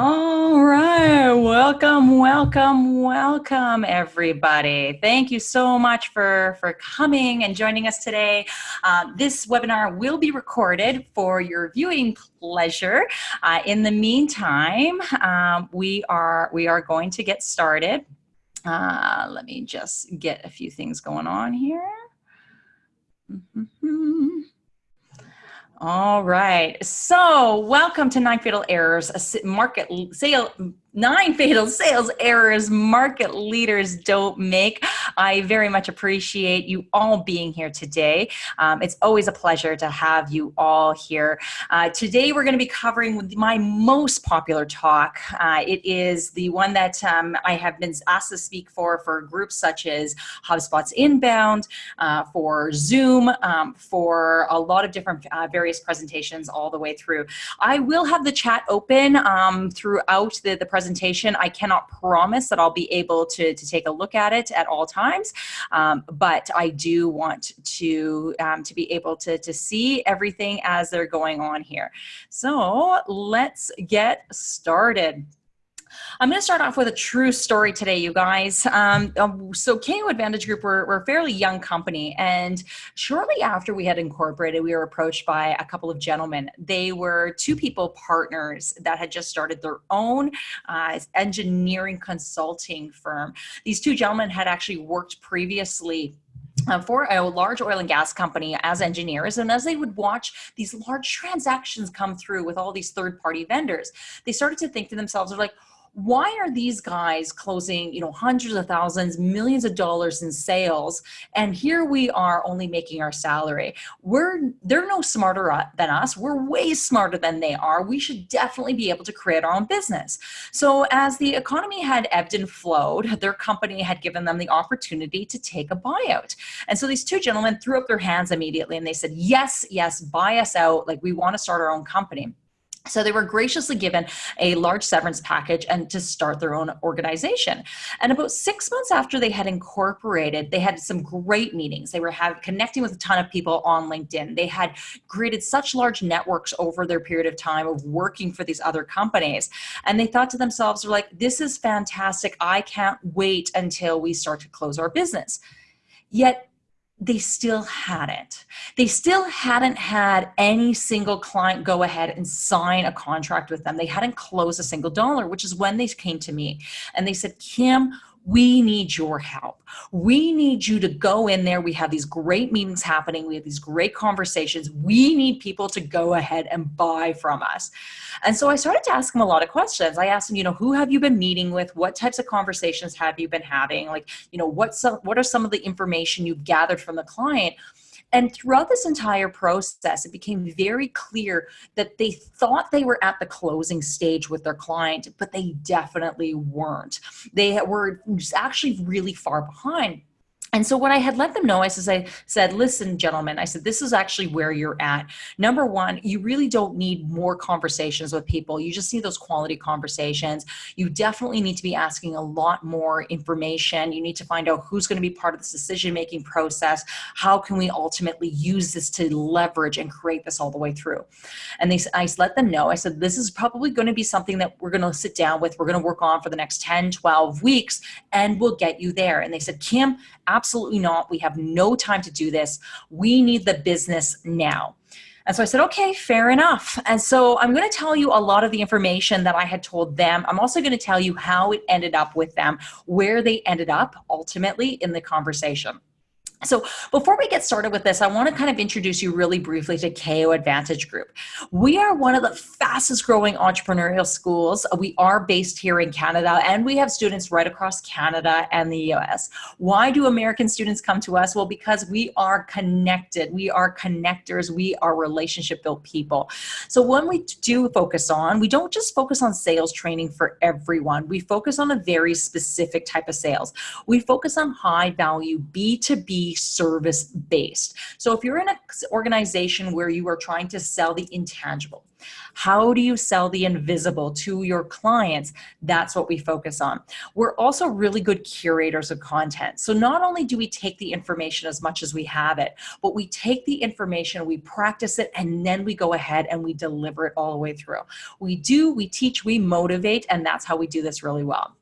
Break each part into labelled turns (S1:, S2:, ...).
S1: All right, welcome, welcome, welcome, everybody. Thank you so much for, for coming and joining us today. Uh, this webinar will be recorded for your viewing pleasure. Uh, in the meantime, um, we, are, we are going to get started. Uh, let me just get a few things going on here. Mm -hmm. All right. So welcome to Nine Fatal Errors, a market sale nine fatal sales errors market leaders don't make. I very much appreciate you all being here today. Um, it's always a pleasure to have you all here. Uh, today we're going to be covering my most popular talk. Uh, it is the one that um, I have been asked to speak for for groups such as HubSpot's Inbound, uh, for Zoom, um, for a lot of different uh, various presentations all the way through. I will have the chat open um, throughout the, the presentation. I cannot promise that I'll be able to, to take a look at it at all times, um, but I do want to, um, to be able to, to see everything as they're going on here. So let's get started. I'm going to start off with a true story today, you guys. Um, um so KO Advantage Group, we're, we're, a fairly young company. And shortly after we had incorporated, we were approached by a couple of gentlemen. They were two people partners that had just started their own uh, engineering consulting firm. These two gentlemen had actually worked previously uh, for a large oil and gas company as engineers and as they would watch these large transactions come through with all these third party vendors they started to think to themselves they're like why are these guys closing you know hundreds of thousands millions of dollars in sales and here we are only making our salary? We're they're no smarter uh, than us. We're way smarter than they are. We should definitely be able to create our own business. So as the economy had ebbed and flowed their company had given them the opportunity to take a buyout. And so these two gentlemen threw up their hands immediately and they said yes yes buy us out. Like we want to start our own company so they were graciously given a large severance package and to start their own organization. And about six months after they had incorporated, they had some great meetings. They were have, connecting with a ton of people on LinkedIn. They had created such large networks over their period of time of working for these other companies. And they thought to themselves, they're like, this is fantastic. I can't wait until we start to close our business. Yet they still hadn't. They still hadn't had any single client go ahead and sign a contract with them. They hadn't closed a single dollar, which is when they came to me and they said, Kim, we need your help. We need you to go in there. We have these great meetings happening. We have these great conversations. We need people to go ahead and buy from us. And so I started to ask him a lot of questions. I asked him, you know, who have you been meeting with? What types of conversations have you been having? Like, you know, what's what are some of the information you've gathered from the client? And throughout this entire process, it became very clear that they thought they were at the closing stage with their client, but they definitely weren't. They were actually really far behind. And so what I had let them know, I said, I said, listen, gentlemen, I said, this is actually where you're at. Number one, you really don't need more conversations with people. You just need those quality conversations. You definitely need to be asking a lot more information. You need to find out who's going to be part of this decision-making process. How can we ultimately use this to leverage and create this all the way through? And they, I let them know, I said, this is probably going to be something that we're going to sit down with. We're going to work on for the next 10, 12 weeks, and we'll get you there. And they said, Kim, absolutely not. We have no time to do this. We need the business now. And so I said, okay, fair enough. And so I'm going to tell you a lot of the information that I had told them. I'm also going to tell you how it ended up with them, where they ended up ultimately in the conversation. So before we get started with this, I want to kind of introduce you really briefly to KO Advantage Group. We are one of the fastest growing entrepreneurial schools. We are based here in Canada and we have students right across Canada and the US. Why do American students come to us? Well, because we are connected. We are connectors. We are relationship built people. So when we do focus on, we don't just focus on sales training for everyone. We focus on a very specific type of sales. We focus on high value B2B service based. So if you're in an organization where you are trying to sell the intangible, How do you sell the invisible to your clients? That's what we focus on. We're also really good curators of content. So not only do we take the information as much as we have it, but we take the information, we practice it, and then we go ahead and we deliver it all the way through. We do, we teach, we motivate, and that's how we do this really well.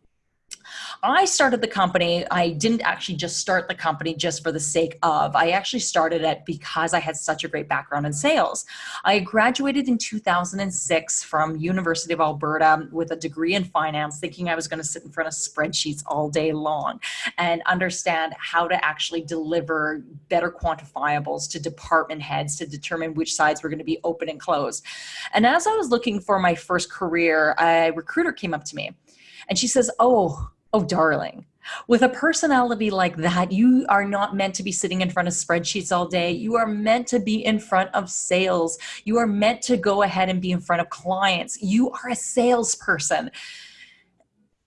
S1: I started the company. I didn't actually just start the company just for the sake of. I actually started it because I had such a great background in sales. I graduated in 2006 from University of Alberta with a degree in finance, thinking I was going to sit in front of spreadsheets all day long and understand how to actually deliver better quantifiables to department heads to determine which sides were going to be open and closed. And as I was looking for my first career, a recruiter came up to me and she says, oh, Oh, darling, with a personality like that, you are not meant to be sitting in front of spreadsheets all day. You are meant to be in front of sales. You are meant to go ahead and be in front of clients. You are a salesperson.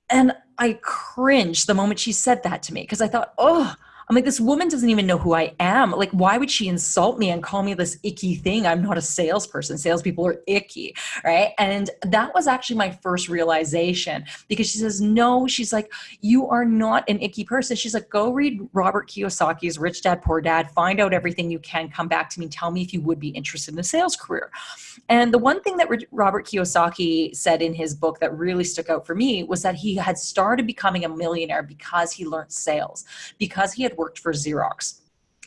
S1: And I cringed the moment she said that to me because I thought, oh, I'm like, this woman doesn't even know who I am. Like, why would she insult me and call me this icky thing? I'm not a salesperson. Salespeople are icky, right? And that was actually my first realization because she says, no, she's like, you are not an icky person. She's like, go read Robert Kiyosaki's Rich Dad, Poor Dad, find out everything you can, come back to me, tell me if you would be interested in a sales career. And the one thing that Robert Kiyosaki said in his book that really stuck out for me was that he had started becoming a millionaire because he learned sales, because he had worked for Xerox.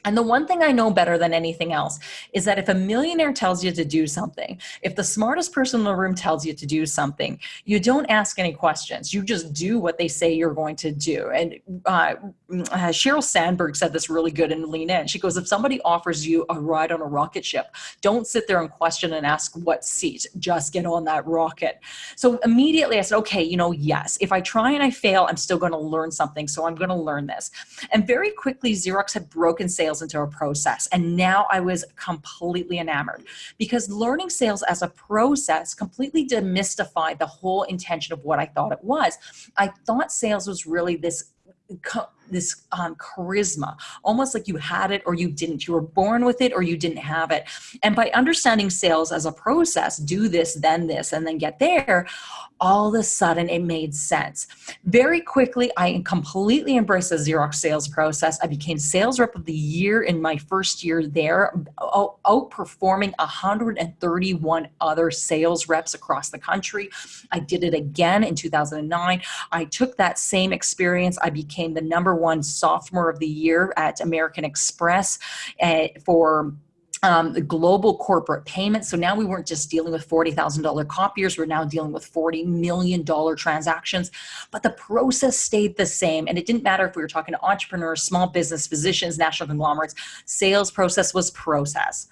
S1: And the one thing I know better than anything else is that if a millionaire tells you to do something, if the smartest person in the room tells you to do something, you don't ask any questions. You just do what they say you're going to do. And uh, uh, Sheryl Sandberg said this really good in Lean In. She goes, if somebody offers you a ride on a rocket ship, don't sit there and question and ask what seat, just get on that rocket. So immediately I said, okay, you know, yes, if I try and I fail, I'm still going to learn something. So I'm going to learn this. And very quickly, Xerox had broken sales sales into a process. And now I was completely enamored because learning sales as a process completely demystified the whole intention of what I thought it was. I thought sales was really this this um, charisma, almost like you had it or you didn't. You were born with it or you didn't have it. And by understanding sales as a process, do this, then this, and then get there, all of a sudden it made sense. Very quickly, I completely embraced the Xerox sales process. I became sales rep of the year in my first year there, outperforming 131 other sales reps across the country. I did it again in 2009. I took that same experience. I became the number one sophomore of the year at American Express uh, for um, the global corporate payments. So now we weren't just dealing with $40,000 copiers, we're now dealing with $40 million transactions. But the process stayed the same. And it didn't matter if we were talking to entrepreneurs, small business, physicians, national conglomerates, sales process was process.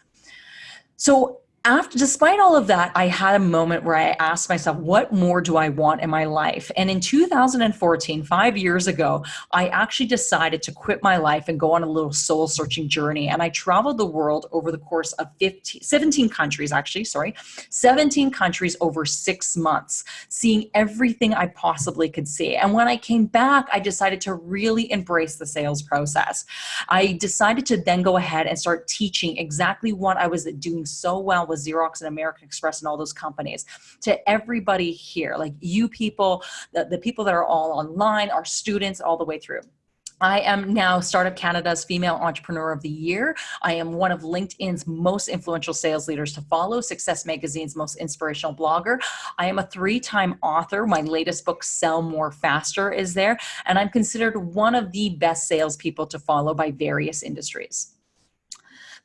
S1: So after despite all of that i had a moment where i asked myself what more do i want in my life? And in 2014 five years ago i actually decided to quit my life and go on a little soul searching journey. And i traveled the world over the course of 15 17 countries actually sorry. 17 countries over six months seeing everything i possibly could see. And when i came back i decided to really embrace the sales process. I decided to then go ahead and start teaching exactly what i was doing so well with Xerox and American Express and all those companies, to everybody here, like you people, the, the people that are all online, our students, all the way through. I am now Startup Canada's Female Entrepreneur of the Year. I am one of LinkedIn's most influential sales leaders to follow, Success Magazine's most inspirational blogger. I am a three-time author. My latest book, Sell More Faster, is there. And I'm considered one of the best salespeople to follow by various industries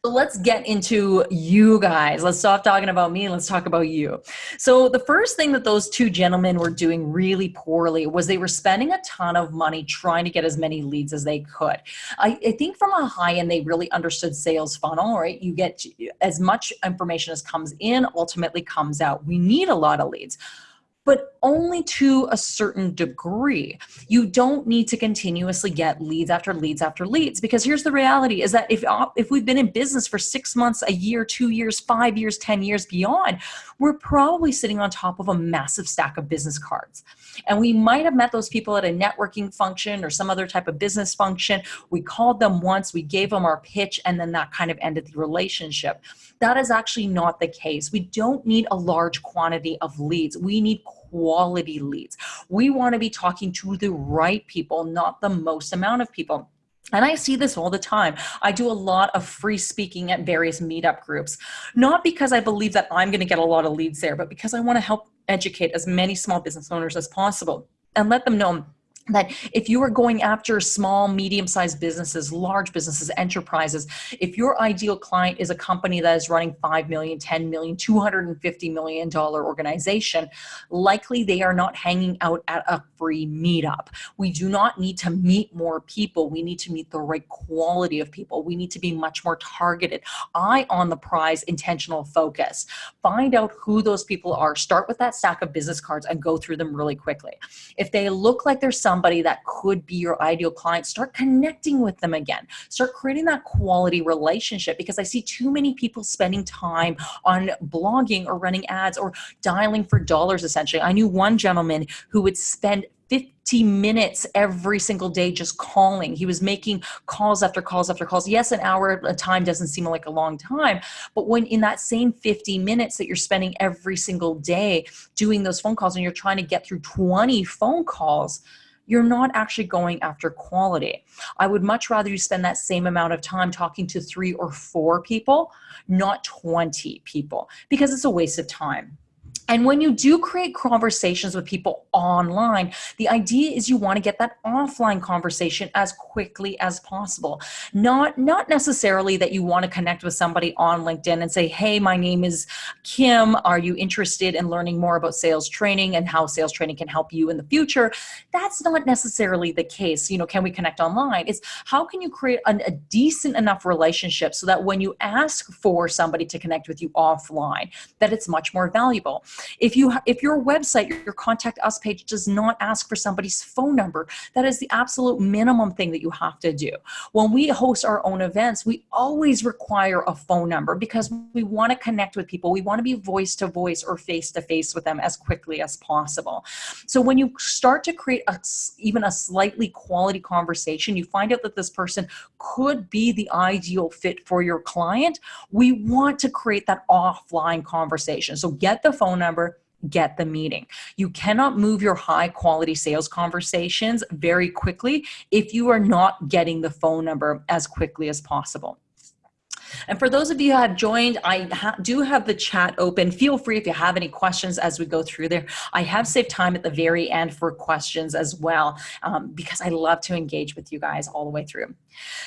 S1: let's get into you guys. Let's stop talking about me. Let's talk about you. So the first thing that those two gentlemen were doing really poorly was they were spending a ton of money trying to get as many leads as they could. I, I think from a high end, they really understood sales funnel, right? You get as much information as comes in, ultimately comes out. We need a lot of leads. But only to a certain degree. You don't need to continuously get leads after leads after leads because here's the reality is that if, if we've been in business for six months, a year, two years, five years, 10 years beyond, we're probably sitting on top of a massive stack of business cards. And we might have met those people at a networking function or some other type of business function. We called them once, we gave them our pitch, and then that kind of ended the relationship. That is actually not the case. We don't need a large quantity of leads. We need quality leads. We want to be talking to the right people, not the most amount of people. And I see this all the time. I do a lot of free speaking at various meetup groups, not because I believe that I'm going to get a lot of leads there, but because I want to help educate as many small business owners as possible and let them know that if you are going after small, medium-sized businesses, large businesses, enterprises, if your ideal client is a company that is running 5 million, 10 million, 250 million dollar organization, likely they are not hanging out at a free meetup. We do not need to meet more people. We need to meet the right quality of people. We need to be much more targeted. Eye on the prize, intentional focus. Find out who those people are. Start with that stack of business cards and go through them really quickly. If they look like they're some somebody that could be your ideal client, start connecting with them again. Start creating that quality relationship because I see too many people spending time on blogging or running ads or dialing for dollars essentially. I knew one gentleman who would spend 50 minutes every single day just calling. He was making calls after calls after calls. Yes, an hour at a time doesn't seem like a long time, but when in that same 50 minutes that you're spending every single day doing those phone calls and you're trying to get through 20 phone calls, you're not actually going after quality. I would much rather you spend that same amount of time talking to three or four people, not 20 people, because it's a waste of time. And when you do create conversations with people online, the idea is you want to get that offline conversation as quickly as possible. Not, not necessarily that you want to connect with somebody on LinkedIn and say, hey, my name is Kim. Are you interested in learning more about sales training and how sales training can help you in the future? That's not necessarily the case. You know, can we connect online? It's how can you create an, a decent enough relationship so that when you ask for somebody to connect with you offline, that it's much more valuable. If you if your website, your contact us page does not ask for somebody's phone number, that is the absolute minimum thing that you have to do. When we host our own events, we always require a phone number because we want to connect with people. We want to be voice to voice or face to face with them as quickly as possible. So when you start to create a, even a slightly quality conversation, you find out that this person could be the ideal fit for your client. We want to create that offline conversation. So get the phone number, get the meeting. You cannot move your high quality sales conversations very quickly if you are not getting the phone number as quickly as possible. And for those of you who have joined, I ha do have the chat open. Feel free if you have any questions as we go through there. I have saved time at the very end for questions as well, um, because I love to engage with you guys all the way through.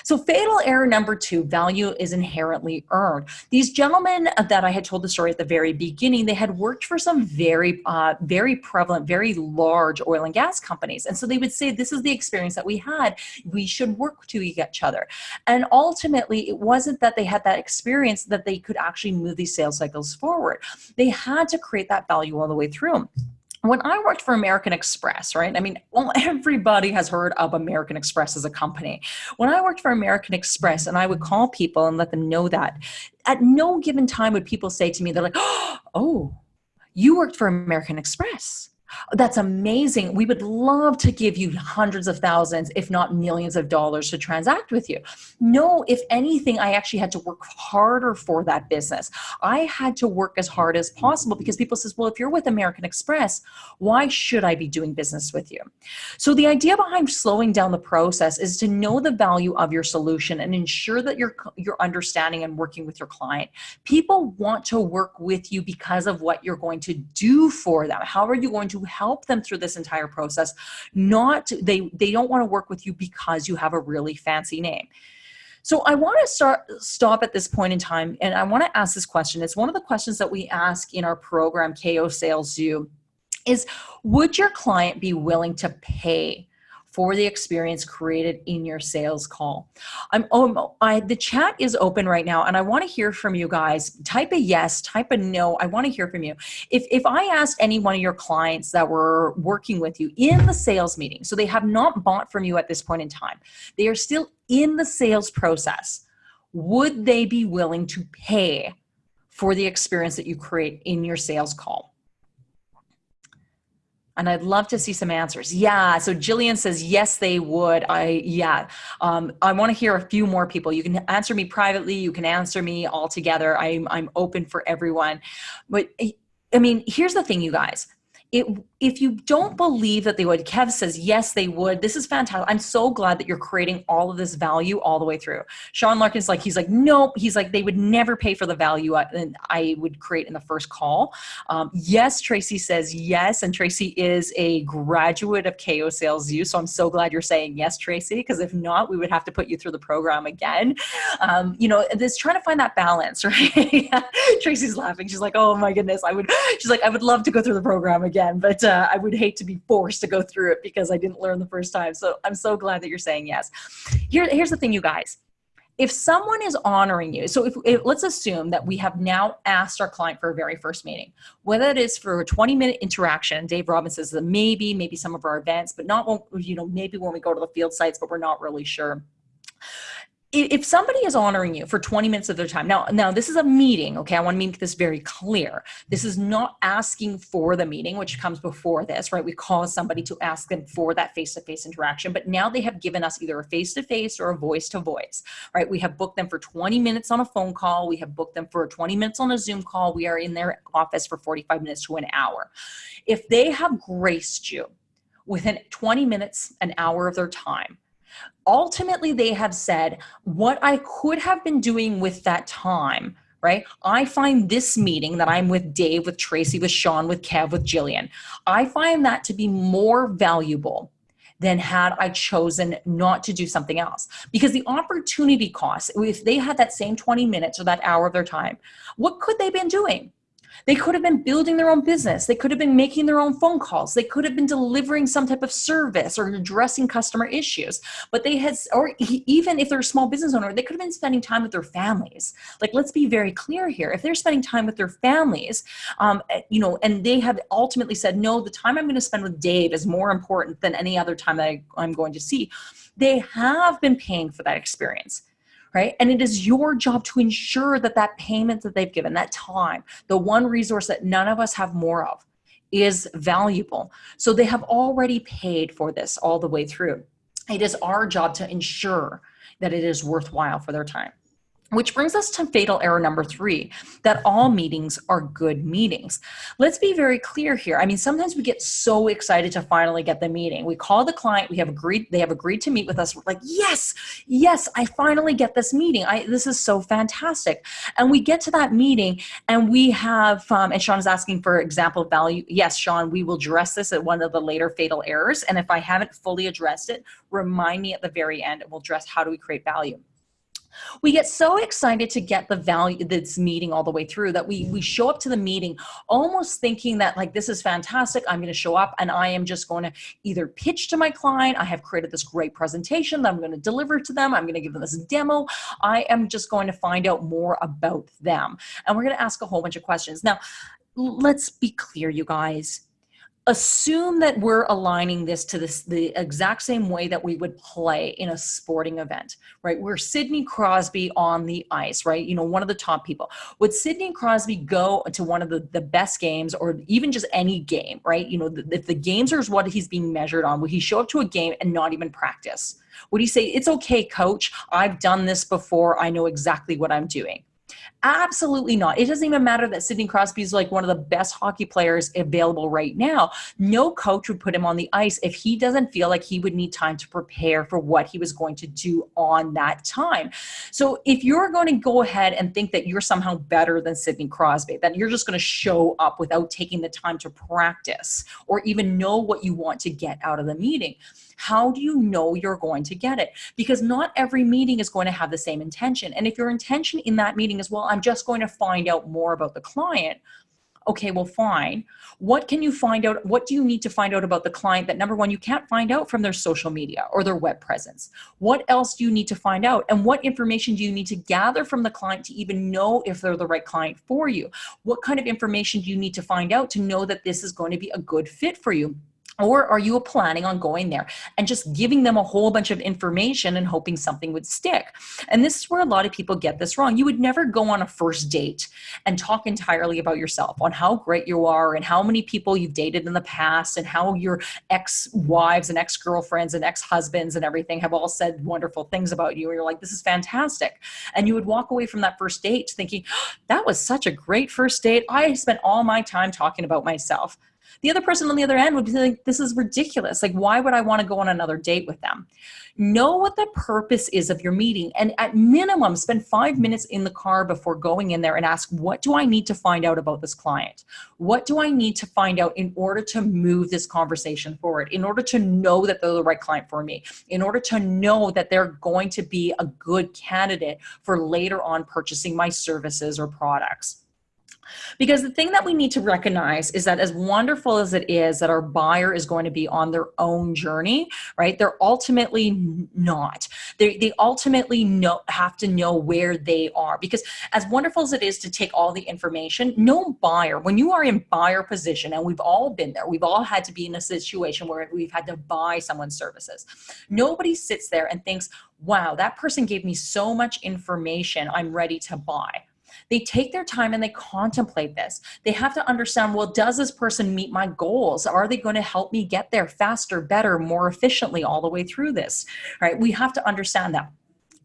S1: So fatal error number two, value is inherently earned. These gentlemen that I had told the story at the very beginning, they had worked for some very, uh, very prevalent, very large oil and gas companies. And so they would say, this is the experience that we had. We should work to each other. And ultimately, it wasn't that they had that experience that they could actually move these sales cycles forward. They had to create that value all the way through when I worked for American Express, right? I mean, well, everybody has heard of American Express as a company. When I worked for American Express and I would call people and let them know that, at no given time would people say to me, they're like, oh, you worked for American Express. That's amazing. We would love to give you hundreds of thousands, if not millions of dollars to transact with you. No, if anything, I actually had to work harder for that business. I had to work as hard as possible because people says, well, if you're with American Express, why should I be doing business with you? So the idea behind slowing down the process is to know the value of your solution and ensure that you're, you're understanding and working with your client. People want to work with you because of what you're going to do for them. How are you going to help them through this entire process. Not they they don't want to work with you because you have a really fancy name. So I want to start stop at this point in time and I want to ask this question. It's one of the questions that we ask in our program KO Sales U is would your client be willing to pay for the experience created in your sales call. I'm oh, I, the chat is open right now and I want to hear from you guys. Type a yes, type a no. I want to hear from you. If, if I asked any one of your clients that were working with you in the sales meeting, so they have not bought from you at this point in time, they are still in the sales process, would they be willing to pay for the experience that you create in your sales call? And I'd love to see some answers. Yeah, so Jillian says, yes, they would. I, yeah, um, I wanna hear a few more people. You can answer me privately, you can answer me all together. I'm, I'm open for everyone. But I mean, here's the thing, you guys. It, if you don't believe that they would, Kev says, yes, they would. This is fantastic. I'm so glad that you're creating all of this value all the way through. Sean Larkin's like, he's like, nope. He's like, they would never pay for the value I, I would create in the first call. Um, yes, Tracy says yes. And Tracy is a graduate of KO Sales U. So I'm so glad you're saying yes, Tracy, because if not, we would have to put you through the program again. Um, you know, this trying to find that balance, right? Tracy's laughing. She's like, oh my goodness. I would, she's like, I would love to go through the program again, but uh, I would hate to be forced to go through it because I didn't learn the first time. So I'm so glad that you're saying yes. Here, here's the thing, you guys. If someone is honoring you, so if, if, let's assume that we have now asked our client for a very first meeting, whether it is for a 20 minute interaction, Dave Robbins says maybe, maybe some of our events, but not when, you know, maybe when we go to the field sites, but we're not really sure if somebody is honoring you for 20 minutes of their time now now this is a meeting okay? I want to make this very clear. This is not asking for the meeting which comes before this right? We call somebody to ask them for that face-to-face interaction but now they have given us either a face-to-face or a voice-to-voice right? We have booked them for 20 minutes on a phone call. We have booked them for 20 minutes on a zoom call. We are in their office for 45 minutes to an hour. If they have graced you within 20 minutes an hour of their time ultimately they have said what I could have been doing with that time right? I find this meeting that I'm with Dave, with Tracy, with Sean, with Kev, with Jillian, I find that to be more valuable than had I chosen not to do something else. Because the opportunity cost, if they had that same 20 minutes or that hour of their time, what could they have been doing? They could have been building their own business. They could have been making their own phone calls. They could have been delivering some type of service or addressing customer issues. But they had, or even if they're a small business owner, they could have been spending time with their families. Like, let's be very clear here. If they're spending time with their families, um, eh, you know, and they have ultimately said, no, the time I'm going to spend with Dave is more important than any other time that I, I'm going to see, they have been paying for that experience right? And it is your job to ensure that that payment that they've given, that time, the one resource that none of us have more of, is valuable. So they have already paid for this all the way through. It is our job to ensure that it is worthwhile for their time. Which brings us to fatal error number three, that all meetings are good meetings. Let's be very clear here. I mean, sometimes we get so excited to finally get the meeting. We call the client, we have agreed, they have agreed to meet with us. We're like, yes, yes, I finally get this meeting. I, this is so fantastic. And we get to that meeting and we have, um, and Sean is asking for example value. Yes, Sean, we will address this at one of the later fatal errors. And if I haven't fully addressed it, remind me at the very end and we'll address how do we create value we get so excited to get the value this meeting all the way through that we we show up to the meeting almost thinking that like this is fantastic i'm going to show up and i am just going to either pitch to my client i have created this great presentation that i'm going to deliver to them i'm going to give them this demo i am just going to find out more about them. And we're going to ask a whole bunch of questions. Now let's be clear you guys assume that we're aligning this to this the exact same way that we would play in a sporting event right? We're sidney crosby on the ice right? You know one of the top people. Would sidney crosby go to one of the, the best games or even just any game right? You know if the games are what he's being measured on would he show up to a game and not even practice? Would he say it's okay coach. I've done this before. I know exactly what i'm doing Absolutely not. It doesn't even matter that Sidney Crosby is like one of the best hockey players available right now. No coach would put him on the ice if he doesn't feel like he would need time to prepare for what he was going to do on that time. So if you're going to go ahead and think that you're somehow better than Sidney Crosby, that you're just going to show up without taking the time to practice or even know what you want to get out of the meeting, how do you know you're going to get it? Because not every meeting is going to have the same intention. And if your intention in that meeting is, well, I'm just going to find out more about the client, Okay, well, fine. What can you find out? What do you need to find out about the client that number one, you can't find out from their social media or their web presence? What else do you need to find out? And what information do you need to gather from the client to even know if they're the right client for you? What kind of information do you need to find out to know that this is going to be a good fit for you? Or are you planning on going there and just giving them a whole bunch of information and hoping something would stick? And this is where a lot of people get this wrong. You would never go on a first date and talk entirely about yourself on how great you are and how many people you've dated in the past and how your ex-wives and ex-girlfriends and ex-husbands and everything have all said wonderful things about you. And you're like, this is fantastic. And you would walk away from that first date thinking, that was such a great first date. I spent all my time talking about myself. The other person on the other end would be like, this is ridiculous. Like, why would I want to go on another date with them? Know what the purpose is of your meeting. And at minimum, spend five minutes in the car before going in there and ask, what do I need to find out about this client? What do I need to find out in order to move this conversation forward? In order to know that they're the right client for me? In order to know that they're going to be a good candidate for later on purchasing my services or products? Because the thing that we need to recognize is that as wonderful as it is that our buyer is going to be on their own journey, right? They're ultimately not. They, they ultimately know, have to know where they are because as wonderful as it is to take all the information, no buyer, when you are in buyer position, and we've all been there, we've all had to be in a situation where we've had to buy someone's services. Nobody sits there and thinks, wow, that person gave me so much information, I'm ready to buy. They take their time and they contemplate this. They have to understand, well, does this person meet my goals? Are they going to help me get there faster, better, more efficiently all the way through this? Right? We have to understand that.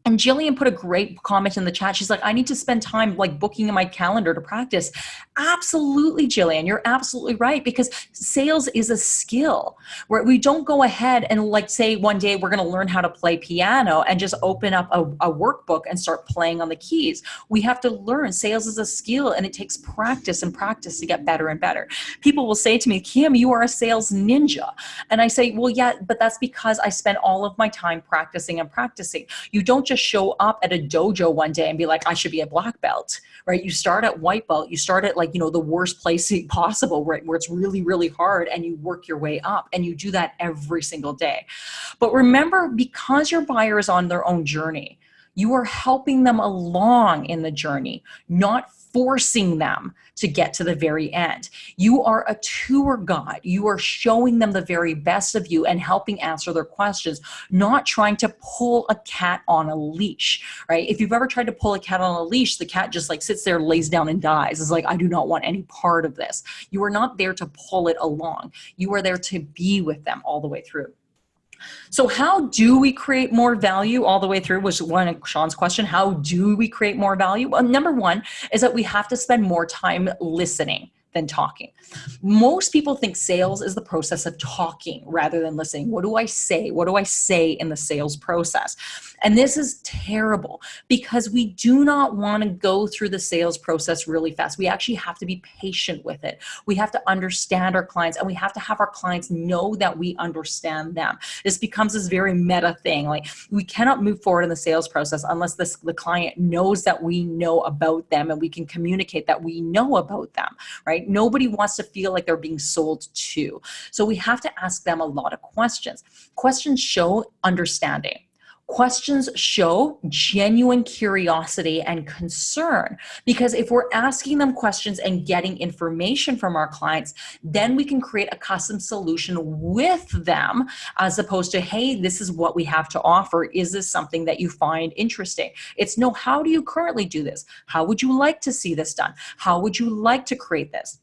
S1: And Jillian put a great comment in the chat. She's like, I need to spend time like booking in my calendar to practice. Absolutely, Jillian, you're absolutely right because sales is a skill where we don't go ahead and like say one day we're going to learn how to play piano and just open up a, a workbook and start playing on the keys. We have to learn sales is a skill and it takes practice and practice to get better and better. People will say to me, Kim, you are a sales ninja. And I say, well, yeah, but that's because I spent all of my time practicing and practicing. You don't just show up at a dojo one day and be like, I should be a black belt, right? You start at white belt, you start at like, you know, the worst place possible, right? Where it's really, really hard and you work your way up and you do that every single day. But remember, because your buyer is on their own journey, you are helping them along in the journey, not forcing them to get to the very end. You are a tour guide. You are showing them the very best of you and helping answer their questions, not trying to pull a cat on a leash, right? If you've ever tried to pull a cat on a leash, the cat just like sits there, lays down and dies. It's like, I do not want any part of this. You are not there to pull it along. You are there to be with them all the way through. So how do we create more value all the way through was one of Sean's question. How do we create more value? Well, number one is that we have to spend more time listening than talking. Most people think sales is the process of talking rather than listening. What do I say? What do I say in the sales process? And this is terrible because we do not want to go through the sales process really fast. We actually have to be patient with it. We have to understand our clients and we have to have our clients know that we understand them. This becomes this very meta thing. Like we cannot move forward in the sales process unless this, the client knows that we know about them and we can communicate that we know about them, right? Nobody wants to feel like they're being sold to. So we have to ask them a lot of questions. Questions show understanding. Questions show genuine curiosity and concern because if we're asking them questions and getting information from our clients, then we can create a custom solution with them as opposed to, hey, this is what we have to offer. Is this something that you find interesting? It's no, how do you currently do this? How would you like to see this done? How would you like to create this?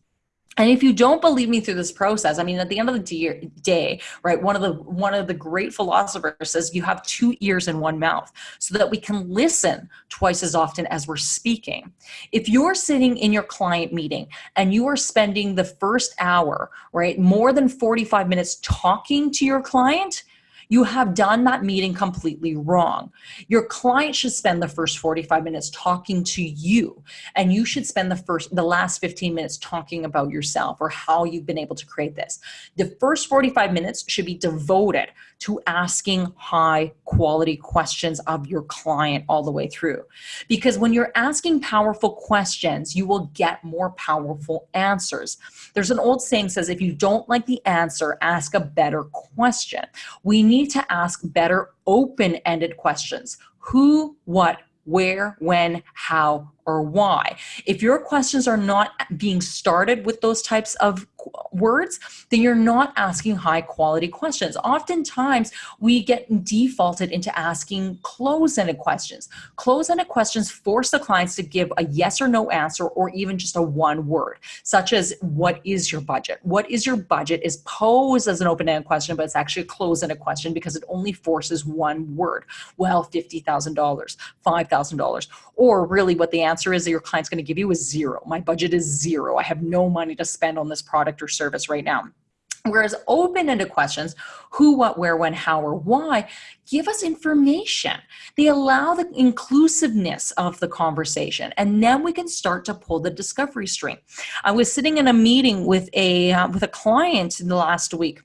S1: And if you don't believe me through this process, I mean, at the end of the day, right, one of the one of the great philosophers says you have two ears and one mouth so that we can listen twice as often as we're speaking. If you're sitting in your client meeting and you are spending the first hour, right, more than 45 minutes talking to your client, you have done that meeting completely wrong. Your client should spend the first 45 minutes talking to you, and you should spend the first, the last 15 minutes talking about yourself or how you've been able to create this. The first 45 minutes should be devoted to asking high quality questions of your client all the way through. Because when you're asking powerful questions, you will get more powerful answers. There's an old saying says, if you don't like the answer, ask a better question. We need to ask better open-ended questions. Who, what, where, when, how, or why. If your questions are not being started with those types of words, then you're not asking high quality questions. Oftentimes we get defaulted into asking close-ended questions. Close-ended questions force the clients to give a yes or no answer or even just a one word, such as what is your budget? What is your budget is posed as an open-ended question, but it's actually a close-ended question because it only forces one word. Well, $50,000, $5,000, or really what the answer is that your client's gonna give you is zero. My budget is zero. I have no money to spend on this product or service right now. Whereas open-ended questions, who, what, where, when, how, or why, give us information. They allow the inclusiveness of the conversation, and then we can start to pull the discovery string. I was sitting in a meeting with a, uh, with a client in the last week,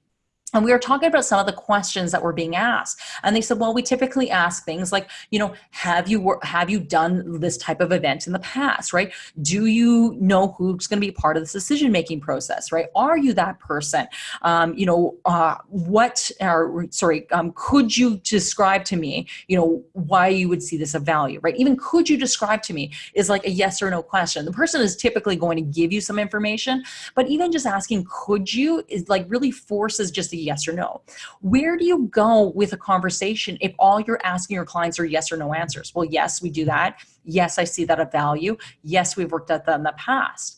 S1: and we were talking about some of the questions that were being asked. And they said, well, we typically ask things like, you know, have you have you done this type of event in the past, right? Do you know who's going to be part of this decision-making process, right? Are you that person? Um, you know, uh, what, or sorry, um, could you describe to me, you know, why you would see this of value, right? Even could you describe to me is like a yes or no question. The person is typically going to give you some information, but even just asking, could you is like really forces just a yes or no. Where do you go with a conversation if all you're asking your clients are yes or no answers? Well, yes, we do that. Yes, I see that of value. Yes, we've worked at that in the past.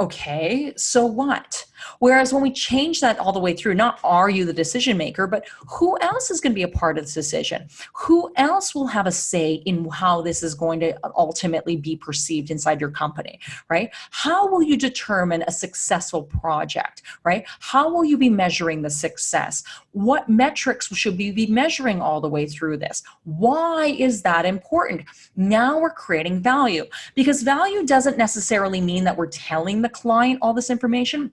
S1: Okay, so what? Whereas when we change that all the way through, not are you the decision maker, but who else is going to be a part of this decision? Who else will have a say in how this is going to ultimately be perceived inside your company, right? How will you determine a successful project, right? How will you be measuring the success? What metrics should we be measuring all the way through this? Why is that important? Now we're creating value because value doesn't necessarily mean that we're telling the client all this information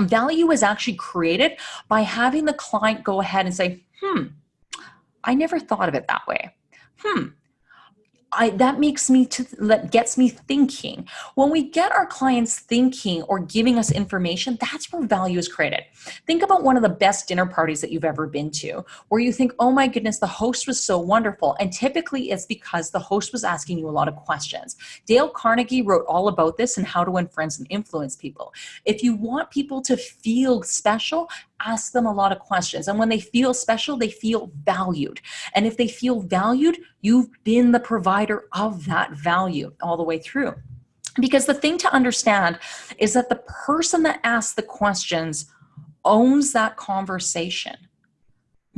S1: Value is actually created by having the client go ahead and say, hmm, I never thought of it that way. Hmm, I, that makes me to that gets me thinking. When we get our clients thinking or giving us information, that's where value is created. Think about one of the best dinner parties that you've ever been to, where you think, oh my goodness, the host was so wonderful. And typically it's because the host was asking you a lot of questions. Dale Carnegie wrote all about this and how to win friends and influence people. If you want people to feel special, ask them a lot of questions. And when they feel special, they feel valued. And if they feel valued, you've been the provider of that value all the way through. Because the thing to understand is that the person that asks the questions owns that conversation.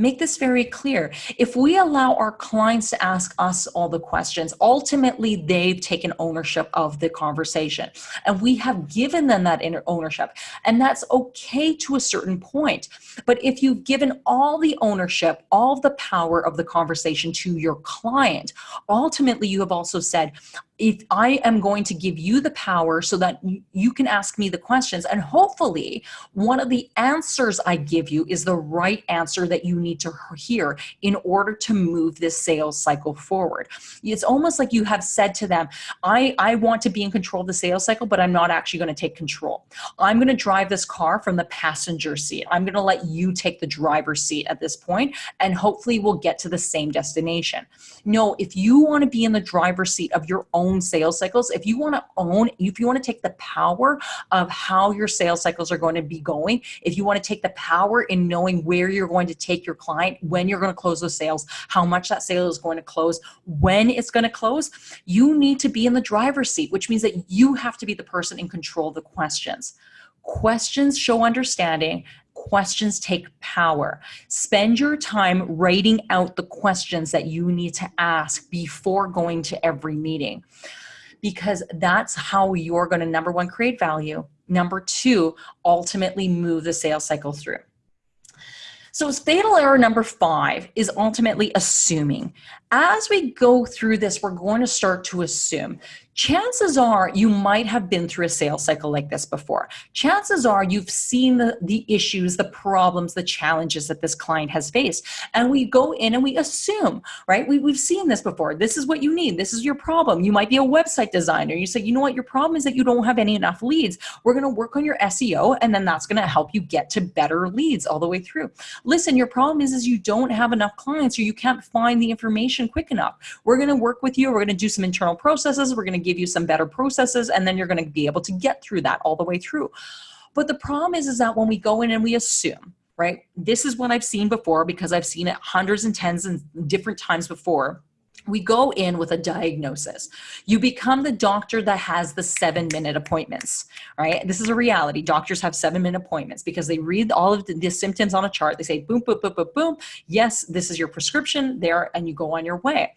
S1: Make this very clear. If we allow our clients to ask us all the questions, ultimately they've taken ownership of the conversation and we have given them that ownership and that's okay to a certain point. But if you've given all the ownership, all the power of the conversation to your client, ultimately you have also said, if I am going to give you the power so that you can ask me the questions and hopefully one of the answers I give you is the right answer that you need to hear in order to move this sales cycle forward. It's almost like you have said to them, I, I want to be in control of the sales cycle, but I'm not actually going to take control. I'm going to drive this car from the passenger seat. I'm going to let you take the driver's seat at this point and hopefully we'll get to the same destination. No, if you want to be in the driver's seat of your own sales cycles, if you want to own, if you want to take the power of how your sales cycles are going to be going, if you want to take the power in knowing where you're going to take your client, when you're going to close those sales, how much that sale is going to close, when it's going to close, you need to be in the driver's seat, which means that you have to be the person in control of the questions. Questions show understanding questions take power. Spend your time writing out the questions that you need to ask before going to every meeting because that's how you're going to number one create value number two ultimately move the sales cycle through So fatal error number five is ultimately assuming. As we go through this, we're going to start to assume chances are you might have been through a sales cycle like this before. Chances are you've seen the, the issues, the problems, the challenges that this client has faced. And we go in and we assume, right? We, we've seen this before. This is what you need. This is your problem. You might be a website designer. You say, you know what? Your problem is that you don't have any enough leads. We're going to work on your SEO and then that's going to help you get to better leads all the way through. Listen, your problem is, is you don't have enough clients or you can't find the information quick enough. We're going to work with you. We're going to do some internal processes. We're going to give you some better processes and then you're going to be able to get through that all the way through. But the problem is, is that when we go in and we assume, right, this is what I've seen before because I've seen it hundreds and tens and different times before we go in with a diagnosis. You become the doctor that has the seven minute appointments, right? This is a reality. Doctors have seven minute appointments because they read all of the, symptoms on a chart. They say, boom, boom, boom, boom, boom. Yes, this is your prescription there, and you go on your way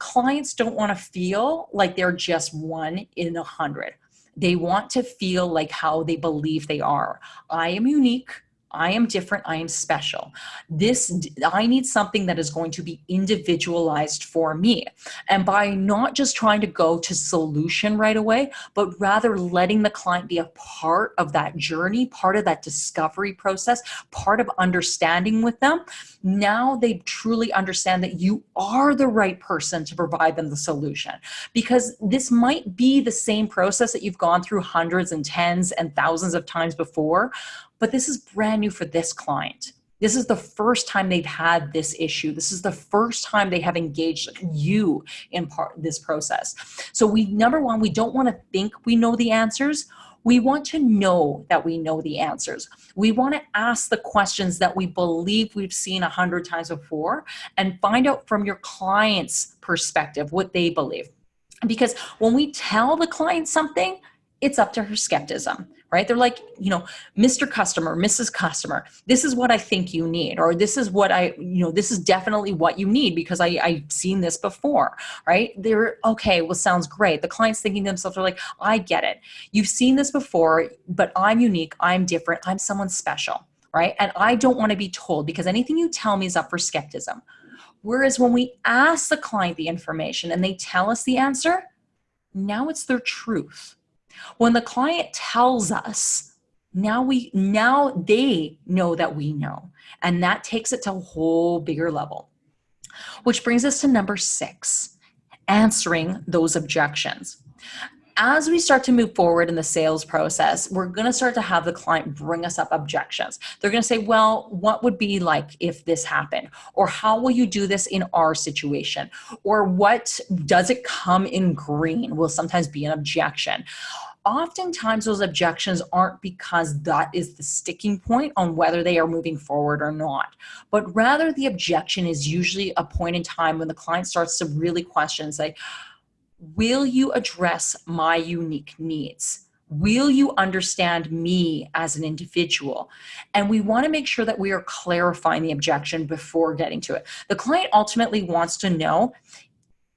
S1: clients don't want to feel like they're just one in a hundred. They want to feel like how they believe they are. I am unique. I am different. I am special. This, I need something that is going to be individualized for me. And by not just trying to go to solution right away, but rather letting the client be a part of that journey, part of that discovery process, part of understanding with them, now they truly understand that you are the right person to provide them the solution. Because this might be the same process that you've gone through hundreds and tens and thousands of times before, but this is brand new for this client. This is the first time they've had this issue. This is the first time they have engaged you in part this process. So we, number one, we don't want to think we know the answers. We want to know that we know the answers. We want to ask the questions that we believe we've seen a hundred times before and find out from your client's perspective what they believe. Because when we tell the client something, it's up to her skepticism right? They're like, you know, Mr. Customer, Mrs. Customer, this is what I think you need, or this is what I, you know, this is definitely what you need because I, I've seen this before, right? They're okay, well, sounds great. The client's thinking to themselves, they're like, I get it. You've seen this before, but I'm unique, I'm different, I'm someone special, right? And I don't want to be told because anything you tell me is up for skepticism. Whereas when we ask the client the information and they tell us the answer, now it's their truth when the client tells us, now we now they know that we know, and that takes it to a whole bigger level. Which brings us to number six, answering those objections as we start to move forward in the sales process, we're going to start to have the client bring us up objections. They're going to say, well, what would be like if this happened? Or how will you do this in our situation? Or what does it come in green will sometimes be an objection oftentimes those objections aren't because that is the sticking point on whether they are moving forward or not, but rather the objection is usually a point in time when the client starts to really question and say, will you address my unique needs? Will you understand me as an individual? And we want to make sure that we are clarifying the objection before getting to it. The client ultimately wants to know,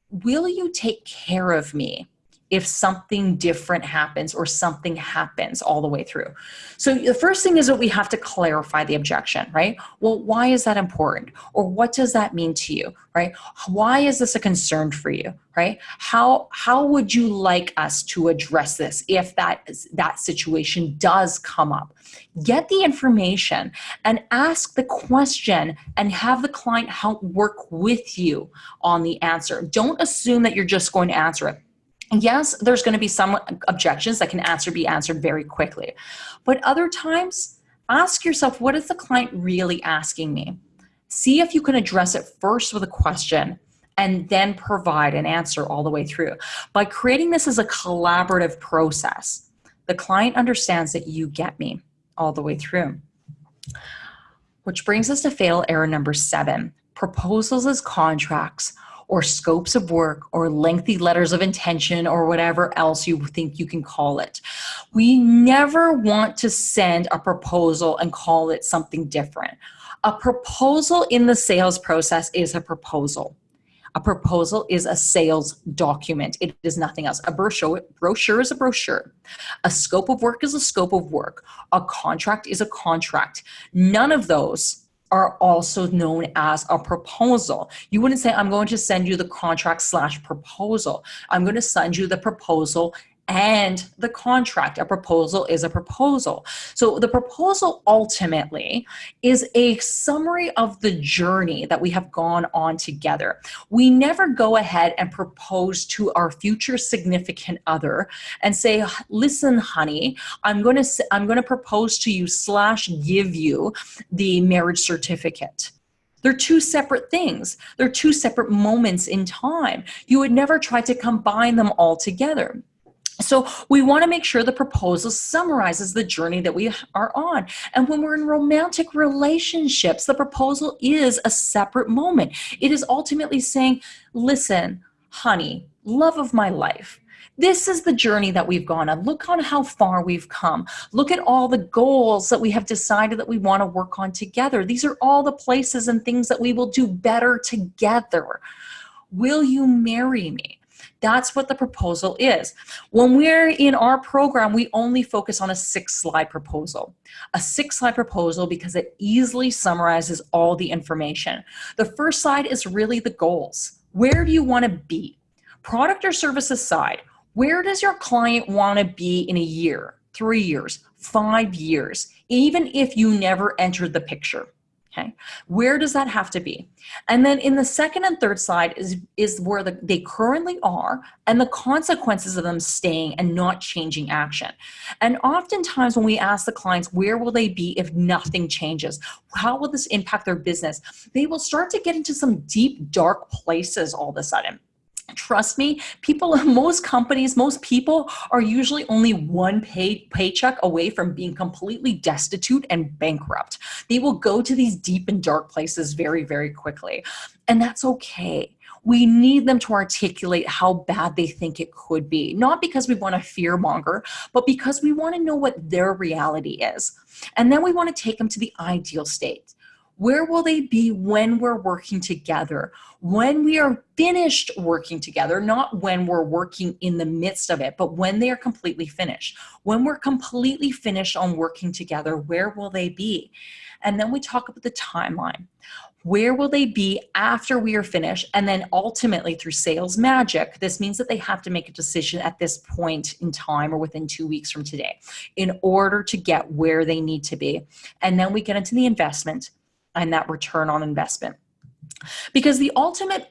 S1: will you take care of me? If something different happens or something happens all the way through. So the first thing is that we have to clarify the objection, right? Well, why is that important? Or what does that mean to you, right? Why is this a concern for you, right? How, how would you like us to address this if that, that situation does come up? Get the information and ask the question and have the client help work with you on the answer. Don't assume that you're just going to answer it yes, there's going to be some objections that can answer be answered very quickly. But other times, ask yourself, what is the client really asking me? See if you can address it first with a question and then provide an answer all the way through. By creating this as a collaborative process, the client understands that you get me all the way through. Which brings us to fatal error number seven, proposals as contracts or scopes of work or lengthy letters of intention or whatever else you think you can call it. We never want to send a proposal and call it something different. A proposal in the sales process is a proposal. A proposal is a sales document. It is nothing else. A brochure, brochure is a brochure. A scope of work is a scope of work. A contract is a contract. None of those are also known as a proposal. You wouldn't say, I'm going to send you the contract slash proposal. I'm going to send you the proposal and the contract. A proposal is a proposal. So the proposal ultimately is a summary of the journey that we have gone on together. We never go ahead and propose to our future significant other and say, listen, honey, I'm going to, I'm going to propose to you slash give you the marriage certificate. They're two separate things. They're two separate moments in time. You would never try to combine them all together. So we want to make sure the proposal summarizes the journey that we are on. And when we're in romantic relationships, the proposal is a separate moment. It is ultimately saying, listen, honey, love of my life, this is the journey that we've gone on. Look on how far we've come. Look at all the goals that we have decided that we want to work on together. These are all the places and things that we will do better together. Will you marry me? That's what the proposal is. When we're in our program, we only focus on a six slide proposal. A six slide proposal because it easily summarizes all the information. The first slide is really the goals. Where do you want to be? Product or services side, where does your client want to be in a year, three years, five years, even if you never entered the picture? Okay, where does that have to be? And then in the second and third slide is, is where the, they currently are and the consequences of them staying and not changing action. And oftentimes when we ask the clients, where will they be if nothing changes? How will this impact their business? They will start to get into some deep, dark places all of a sudden trust me people most companies most people are usually only one pay, paycheck away from being completely destitute and bankrupt. They will go to these deep and dark places very very quickly. And that's okay. We need them to articulate how bad they think it could be not because we want to fear monger but because we want to know what their reality is. And then we want to take them to the ideal state where will they be when we're working together? When we are finished working together, not when we're working in the midst of it, but when they are completely finished. When we're completely finished on working together, where will they be? And then we talk about the timeline. Where will they be after we are finished? And then ultimately through sales magic, this means that they have to make a decision at this point in time or within two weeks from today in order to get where they need to be. And then we get into the investment and that return on investment. Because the ultimate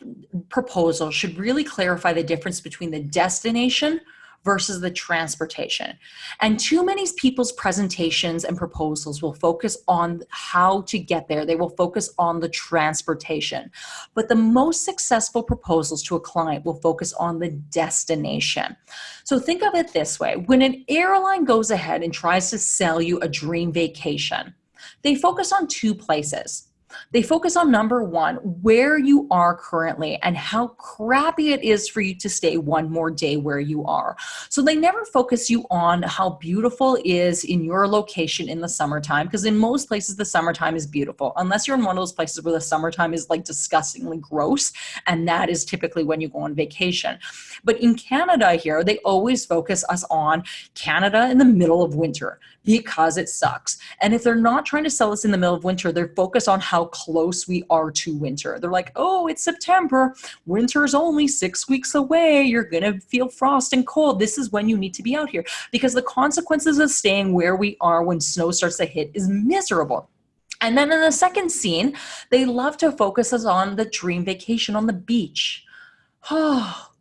S1: proposal should really clarify the difference between the destination versus the transportation. And too many people's presentations and proposals will focus on how to get there. They will focus on the transportation. But the most successful proposals to a client will focus on the destination. So think of it this way. When an airline goes ahead and tries to sell you a dream vacation, they focus on two places. They focus on number one, where you are currently and how crappy it is for you to stay one more day where you are. So they never focus you on how beautiful is in your location in the summertime, because in most places the summertime is beautiful, unless you're in one of those places where the summertime is like disgustingly gross, and that is typically when you go on vacation. But in Canada here, they always focus us on Canada in the middle of winter because it sucks. And if they're not trying to sell us in the middle of winter, they're focused on how close we are to winter. They're like, oh, it's September. Winter's only six weeks away. You're going to feel frost and cold. This is when you need to be out here because the consequences of staying where we are when snow starts to hit is miserable. And then in the second scene, they love to focus us on the dream vacation on the beach. Oh,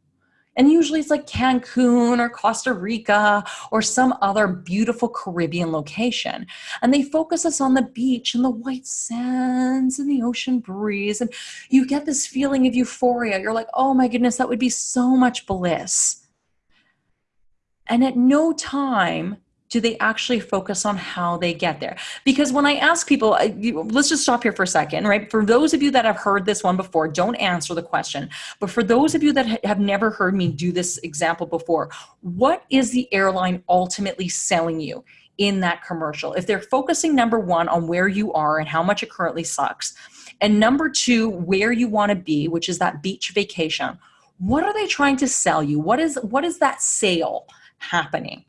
S1: and usually it's like Cancun or Costa Rica or some other beautiful Caribbean location. And they focus us on the beach and the white sands and the ocean breeze. And you get this feeling of euphoria. You're like, oh my goodness, that would be so much bliss. And at no time do they actually focus on how they get there? Because when I ask people, let's just stop here for a second, right? For those of you that have heard this one before, don't answer the question. But for those of you that have never heard me do this example before, what is the airline ultimately selling you? in that commercial. If they're focusing number one on where you are and how much it currently sucks, and number two, where you want to be, which is that beach vacation, what are they trying to sell you? What is what is that sale happening?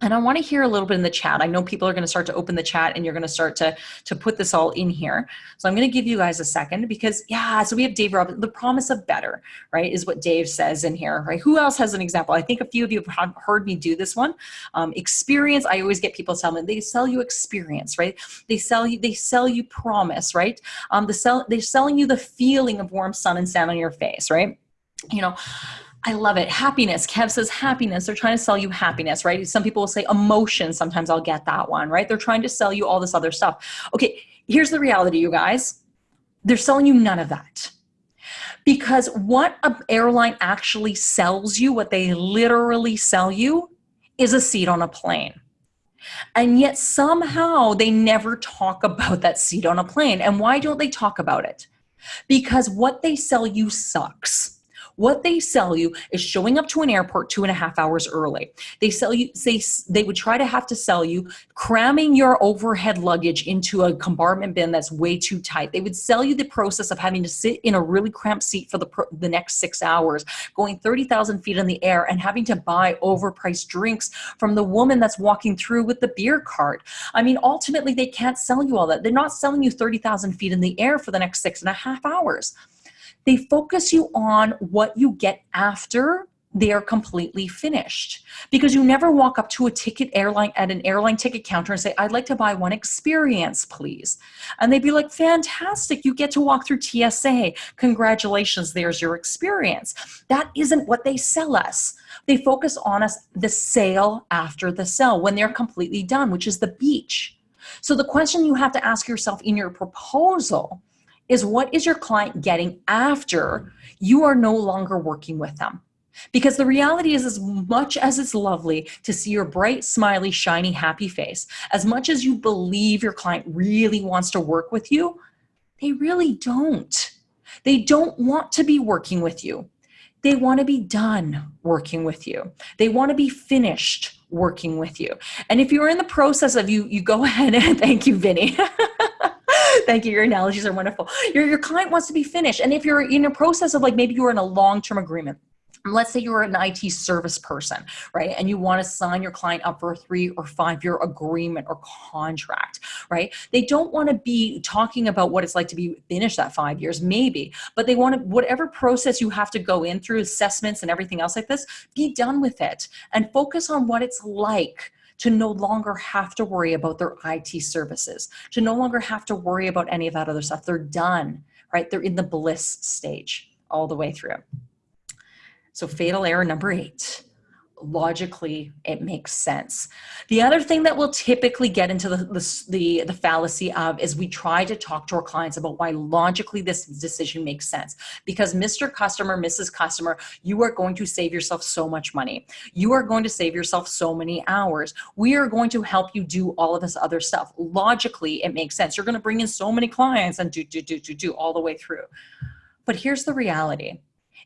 S1: And I want to hear a little bit in the chat. I know people are going to start to open the chat and you're going to start to, to put this all in here. So I'm going to give you guys a second because yeah, so we have Dave the promise of better, right, is what Dave says in here, right? Who else has an example? I think a few of you have heard me do this one. Um, experience, I always get people tell me they sell you experience, right? They sell you, they sell you promise, right? Um, the sell, they're selling you the feeling of warm sun and sand on your face, right? You know, I love it. Happiness. Kev says happiness. They're trying to sell you happiness, right? Some people will say emotion. Sometimes I'll get that one, right? They're trying to sell you all this other stuff. Okay, here's the reality, you guys. They're selling you none of that. Because what an airline actually sells you, what they literally sell you, is a seat on a plane. And yet somehow they never talk about that seat on a plane. And why don't they talk about it? Because what they sell you sucks what they sell you is showing up to an airport two and a half hours early. They sell you, they, they would try to have to sell you cramming your overhead luggage into a compartment bin that's way too tight. They would sell you the process of having to sit in a really cramped seat for the, the next six hours, going 30,000 feet in the air and having to buy overpriced drinks from the woman that's walking through with the beer cart. I mean, ultimately, they can't sell you all that. They're not selling you 30,000 feet in the air for the next six and a half hours. They focus you on what you get after they are completely finished. Because you never walk up to a ticket airline at an airline ticket counter and say i'd like to buy one experience please. And they'd be like fantastic you get to walk through tsa congratulations there's your experience. That isn't what they sell us. They focus on us the sale after the sale when they're completely done which is the beach. So the question you have to ask yourself in your proposal is what is your client getting after you are no longer working with them? Because the reality is, as much as it's lovely to see your bright, smiley, shiny, happy face, as much as you believe your client really wants to work with you, they really don't. They don't want to be working with you. They want to be done working with you. They want to be finished working with you. And if you're in the process of you, you go ahead and thank you, Vinny. Thank you. Your analogies are wonderful. Your, your client wants to be finished. And if you're in a process of like, maybe you're in a long-term agreement, let's say you're an IT service person, right? And you want to sign your client up for a three or five year agreement or contract, right? They don't want to be talking about what it's like to be finished that five years, maybe, but they want to, whatever process you have to go in through assessments and everything else like this, be done with it and focus on what it's like to no longer have to worry about their IT services, to no longer have to worry about any of that other stuff. They're done, right? They're in the bliss stage all the way through. So fatal error number eight logically it makes sense. The other thing that we'll typically get into the, the, the, fallacy of is we try to talk to our clients about why logically this decision makes sense. Because Mr. Customer, Mrs. Customer, you are going to save yourself so much money. You are going to save yourself so many hours. We are going to help you do all of this other stuff. Logically, it makes sense. You're going to bring in so many clients and do, do, do, do, do all the way through. But here's the reality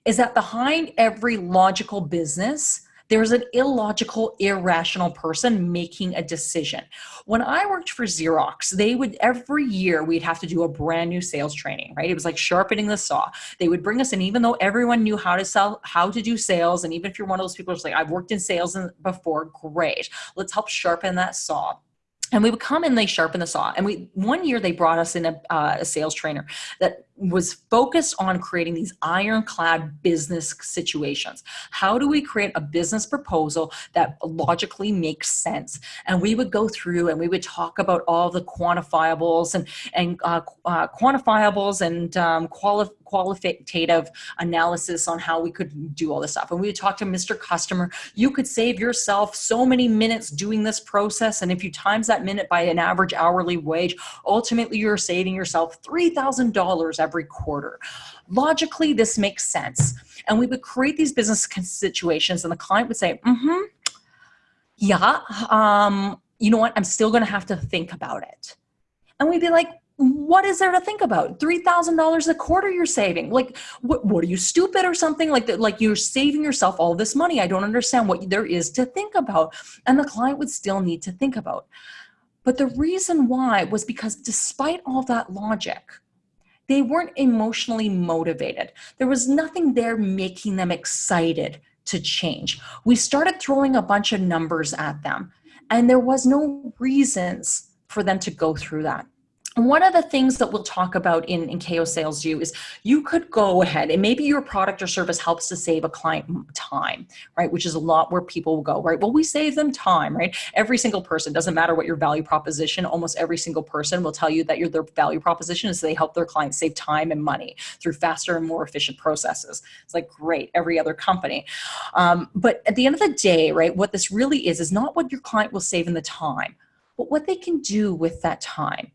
S1: is that behind every logical business, there's an illogical, irrational person making a decision. When I worked for Xerox, they would every year we'd have to do a brand new sales training, right? It was like sharpening the saw. They would bring us in, even though everyone knew how to sell, how to do sales, and even if you're one of those people who's like, I've worked in sales before, great. Let's help sharpen that saw and we would come and they sharpen the saw and we one year they brought us in a, uh, a sales trainer that was focused on creating these ironclad business situations. How do we create a business proposal that logically makes sense? And we would go through and we would talk about all the quantifiables and, and uh, uh, quantifiables and um, quali qualitative analysis on how we could do all this stuff. And we would talk to Mr. Customer, you could save yourself so many minutes doing this process. And if you times that minute by an average hourly wage, ultimately you're saving yourself $3,000 every quarter. Logically, this makes sense. And we would create these business situations and the client would say, mm-hmm, yeah, um, you know what, I'm still gonna have to think about it. And we'd be like, what is there to think about? $3,000 a quarter you're saving. Like, what, what are you stupid or something? Like like you're saving yourself all this money. I don't understand what there is to think about. And the client would still need to think about. But the reason why was because despite all that logic, they weren't emotionally motivated. There was nothing there making them excited to change. We started throwing a bunch of numbers at them And there was no reasons for them to go through that one of the things that we'll talk about in, in KO Sales U is you could go ahead and maybe your product or service helps to save a client time, right? Which is a lot where people will go, right? Well, we save them time, right? Every single person, doesn't matter what your value proposition, almost every single person will tell you that your their value proposition is they help their clients save time and money through faster and more efficient processes. It's like great, every other company. Um, but at the end of the day, right, what this really is, is not what your client will save in the time, but what they can do with that time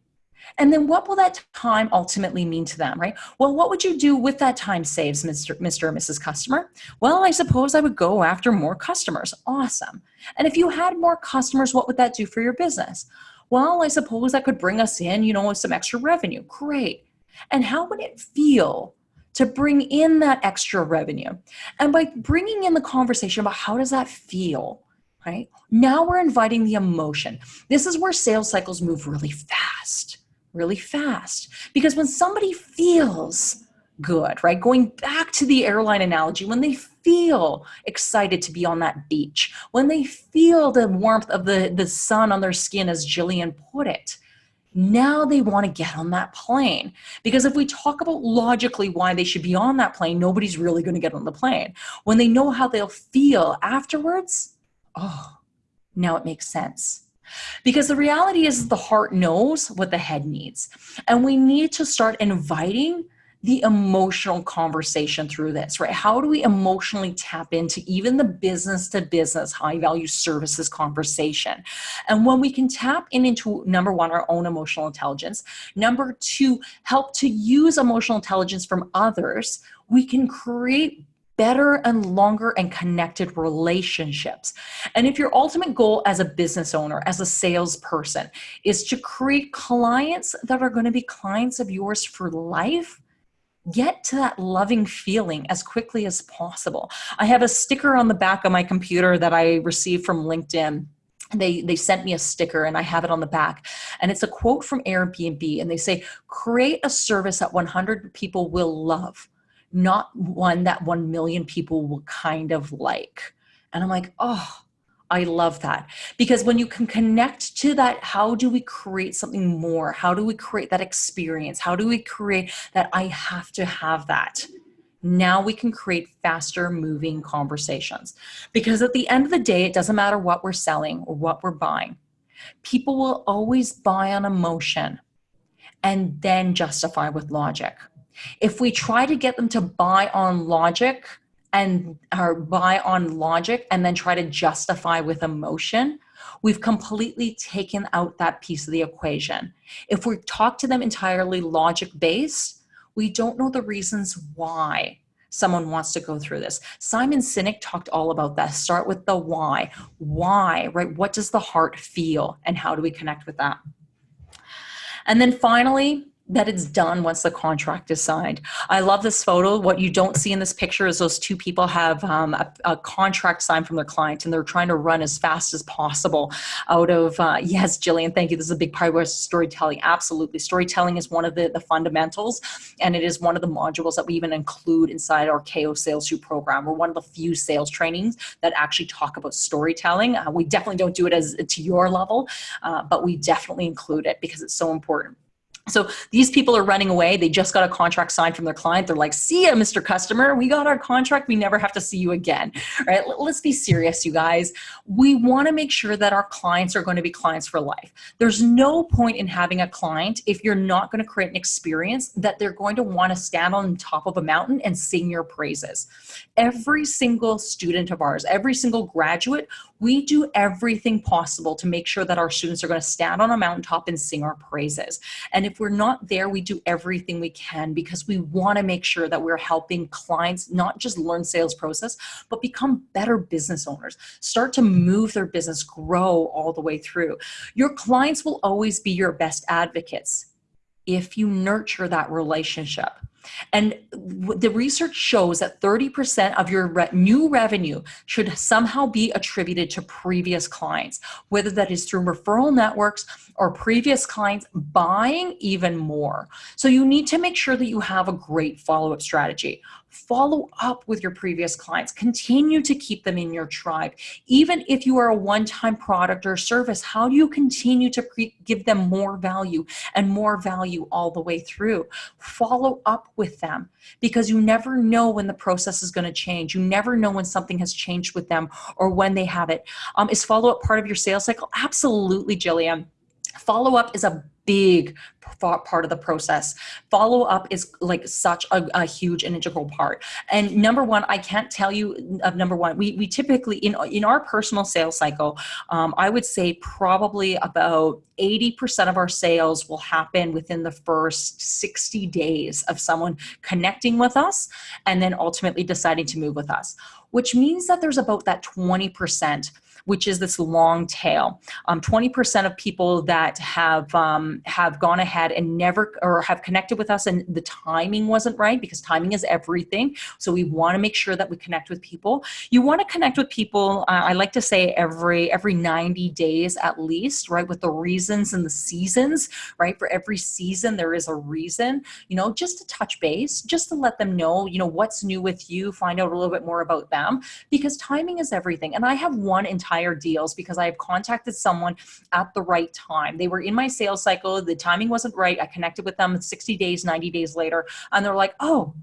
S1: and then what will that time ultimately mean to them, right? Well, what would you do with that time saves, Mr. Mr. or Mrs. Customer? Well, I suppose I would go after more customers. Awesome. And if you had more customers, what would that do for your business? Well, I suppose that could bring us in, you know, some extra revenue. Great. And how would it feel to bring in that extra revenue? And by bringing in the conversation about how does that feel, right? Now we're inviting the emotion. This is where sales cycles move really fast really fast. Because when somebody feels good, right? Going back to the airline analogy, when they feel excited to be on that beach, when they feel the warmth of the, the sun on their skin, as Jillian put it, now they want to get on that plane. Because if we talk about logically why they should be on that plane, nobody's really going to get on the plane. When they know how they'll feel afterwards, oh, now it makes sense. Because the reality is the heart knows what the head needs. And we need to start inviting the emotional conversation through this, right? How do we emotionally tap into even the business to business high value services conversation? And when we can tap in into number one, our own emotional intelligence, number two, help to use emotional intelligence from others, we can create better and longer and connected relationships. And if your ultimate goal as a business owner, as a salesperson, is to create clients that are going to be clients of yours for life, get to that loving feeling as quickly as possible. I have a sticker on the back of my computer that I received from LinkedIn they they sent me a sticker and I have it on the back and it's a quote from Airbnb and they say create a service that 100 people will love not one that 1 million people will kind of like. And I'm like, oh, I love that. Because when you can connect to that, how do we create something more? How do we create that experience? How do we create that I have to have that? Now we can create faster moving conversations. Because at the end of the day, it doesn't matter what we're selling or what we're buying. People will always buy on emotion and then justify with logic. If we try to get them to buy on logic and or buy on logic and then try to justify with emotion, we've completely taken out that piece of the equation. If we talk to them entirely logic based, we don't know the reasons why someone wants to go through this. Simon Sinek talked all about that. Start with the why. Why, right? What does the heart feel and how do we connect with that? And then finally, that it's done once the contract is signed. I love this photo. What you don't see in this picture is those two people have um, a, a, contract signed from their client and they're trying to run as fast as possible out of, uh, yes, Jillian, thank you. This is a big part of storytelling. Absolutely. Storytelling is one of the, the fundamentals and it is one of the modules that we even include inside our KO Sales U program. We're one of the few sales trainings that actually talk about storytelling. Uh, we definitely don't do it as to your level, uh, but we definitely include it because it's so important. So these people are running away. They just got a contract signed from their client. They're like, see ya, Mr. Customer. We got our contract. We never have to see you again. right? Let's be serious, you guys. We want to make sure that our clients are going to be clients for life. There's no point in having a client if you're not going to create an experience that they're going to want to stand on top of a mountain and sing your praises. Every single student of ours, every single graduate, we do everything possible to make sure that our students are going to stand on a mountaintop and sing our praises. And if we're not there, we do everything we can because we want to make sure that we're helping clients not just learn sales process, but become better business owners, start to move their business, grow all the way through. Your clients will always be your best advocates if you nurture that relationship. And the research shows that 30% of your re new revenue should somehow be attributed to previous clients, whether that is through referral networks or previous clients buying even more. So you need to make sure that you have a great follow-up strategy. Follow up with your previous clients. Continue to keep them in your tribe. Even if you are a one-time product or service how do you continue to give them more value and more value all the way through? Follow up with them. Because you never know when the process is going to change. You never know when something has changed with them or when they have it. Um, is follow-up part of your sales cycle? Absolutely jillian follow-up is a big part of the process. Follow up is like such a, a, huge and integral part. And number one, I can't tell you of number one, we, we typically in, in our personal sales cycle, um, I would say probably about 80% of our sales will happen within the first 60 days of someone connecting with us and then ultimately deciding to move with us, which means that there's about that 20% which is this long tail. 20% um, of people that have um, have gone ahead and never or have connected with us and the timing wasn't right because timing is everything. So we want to make sure that we connect with people. You want to connect with people, uh, I like to say every every 90 days at least, right? With the reasons and the seasons, right? For every season there is a reason, you know, just to touch base, just to let them know, you know, what's new with you, find out a little bit more about them because timing is everything. And I have one entire higher deals because I have contacted someone at the right time. They were in my sales cycle, the timing wasn't right. I connected with them 60 days, 90 days later, and they're like, oh,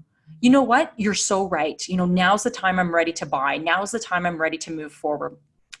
S1: you know what? You're so right. You know, now's the time I'm ready to buy. Now's the time I'm ready to move forward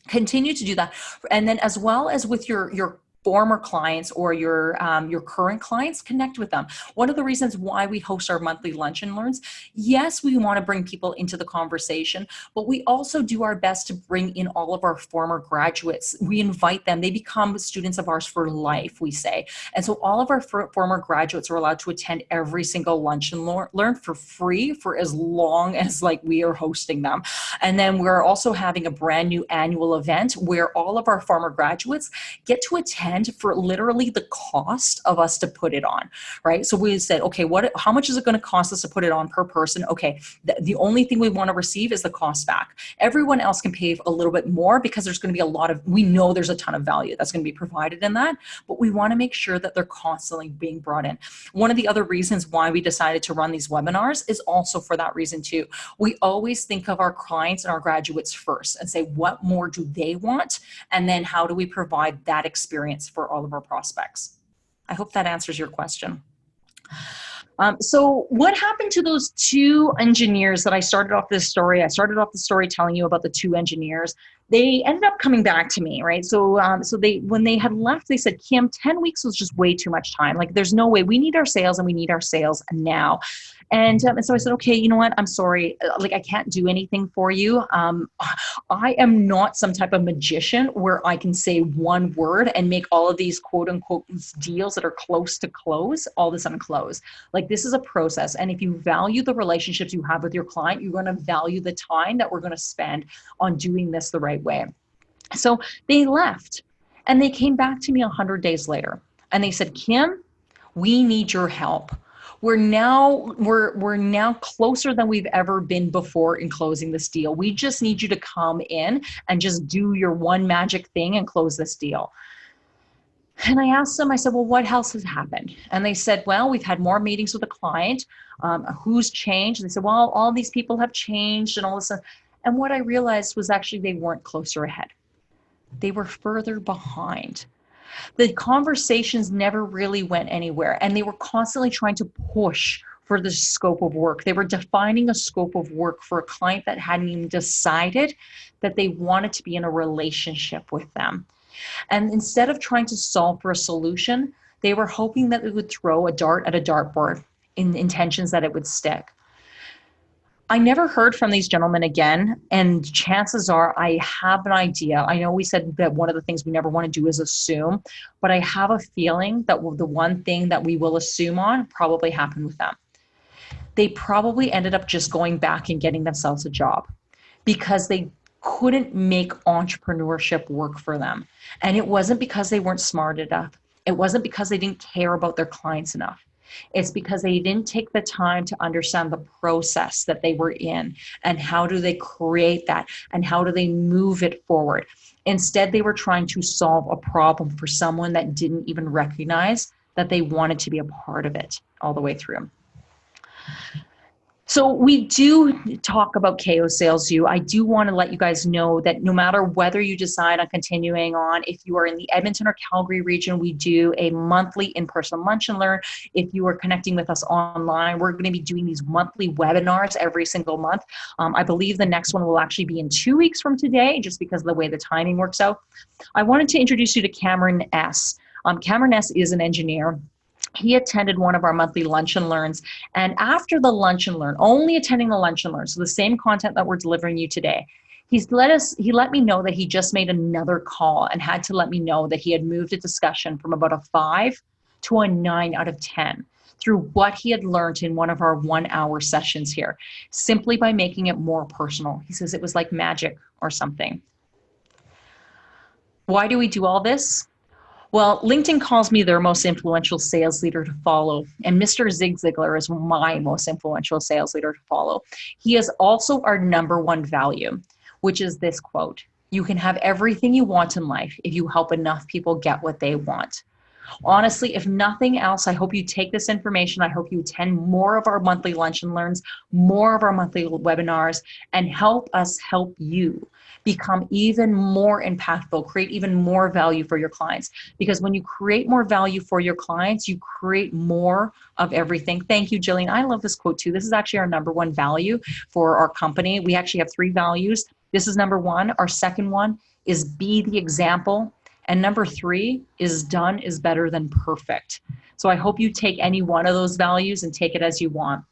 S1: continue to do that and then as well as with your your former clients or your um, your current clients connect with them. One of the reasons why we host our monthly lunch and learns yes we want to bring people into the conversation but we also do our best to bring in all of our former graduates. We invite them they become students of ours for life we say. And so all of our former graduates are allowed to attend every single lunch and learn for free for as long as like we are hosting them. And then we're also having a brand new annual event where all of our former graduates get to attend for literally the cost of us to put it on, right? So we said, okay, what, how much is it going to cost us to put it on per person? Okay, the, only thing we want to receive is the cost back. Everyone else can pay a little bit more because there's going to be a lot of, we know there's a ton of value that's going to be provided in that, but we want to make sure that they're constantly being brought in. One of the other reasons why we decided to run these webinars is also for that reason too. We always think of our clients and our graduates first and say, what more do they want? And then how do we provide that experience for all of our prospects. I hope that answers your question. Um, so what happened to those two engineers that I started off this story? I started off the story telling you about the two engineers. They ended up coming back to me, right? So, um, so they when they had left, they said, "Kim, ten weeks was just way too much time. Like, there's no way. We need our sales, and we need our sales now." And, um, and so I said, okay, you know what? I'm sorry. Uh, like, I can't do anything for you. Um, I am not some type of magician where I can say one word and make all of these quote unquote deals that are close to close all of a sudden close. Like, this is a process. And if you value the relationships you have with your client, you're going to value the time that we're going to spend on doing this the right way. So they left and they came back to me 100 days later and they said, Kim, we need your help we're now we're we're now closer than we've ever been before in closing this deal we just need you to come in and just do your one magic thing and close this deal and I asked them, I said, well, what else has happened? And they said, well, we've had more meetings with the client. Um, who's changed? And they said, well, all these people have changed and all this. And what I realized was actually they weren't closer ahead. They were further behind the conversations never really went anywhere and they were constantly trying to push for the scope of work. They were defining a scope of work for a client that hadn't even decided that they wanted to be in a relationship with them. And instead of trying to solve for a solution, they were hoping that they would throw a dart at a dartboard in intentions that it would stick. I never heard from these gentlemen again, and chances are I have an idea. I know we said that one of the things we never want to do is assume, but I have a feeling that the one thing that we will assume on probably happened with them. They probably ended up just going back and getting themselves a job because they couldn't make entrepreneurship work for them. And it wasn't because they weren't smart enough, it wasn't because they didn't care about their clients enough It's because they didn't take the time to understand the process that they were in and how do they create that and how do they move it forward. Instead, they were trying to solve a problem for someone that didn't even recognize that they wanted to be a part of it all the way through. So we do talk about KO Sales U. I do want to let you guys know that no matter whether you decide on continuing on, if you are in the Edmonton or Calgary region, we do a monthly in-person lunch and learn. If you are connecting with us online, we're going to be doing these monthly webinars every single month. Um, I believe the next one will actually be in two weeks from today, just because of the way the timing works out. I wanted to introduce you to Cameron S. Um, Cameron S is an engineer he attended one of our monthly lunch and learns. And after the lunch and learn only attending the lunch and learn so the same content that we're delivering you today he's let us he let me know that he just made another call and had to let me know that he had moved a discussion from about a five to a nine out of ten through what he had learned in one of our one hour sessions here simply by making it more personal. He says it was like magic or something. Why do we do all this well, LinkedIn calls me their most influential sales leader to follow, and Mr. Zig Ziglar is my most influential sales leader to follow. He is also our number one value, which is this quote You can have everything you want in life if you help enough people get what they want. Honestly, if nothing else, I hope you take this information. I hope you attend more of our monthly lunch and learns, more of our monthly webinars, and help us help you become even more impactful, create even more value for your clients. Because when you create more value for your clients, you create more of everything. Thank you, Jillian. I love this quote too. This is actually our number one value for our company. We actually have three values. This is number one. Our second one is be the example. And number three is done is better than perfect. So I hope you take any one of those values and take it as you want.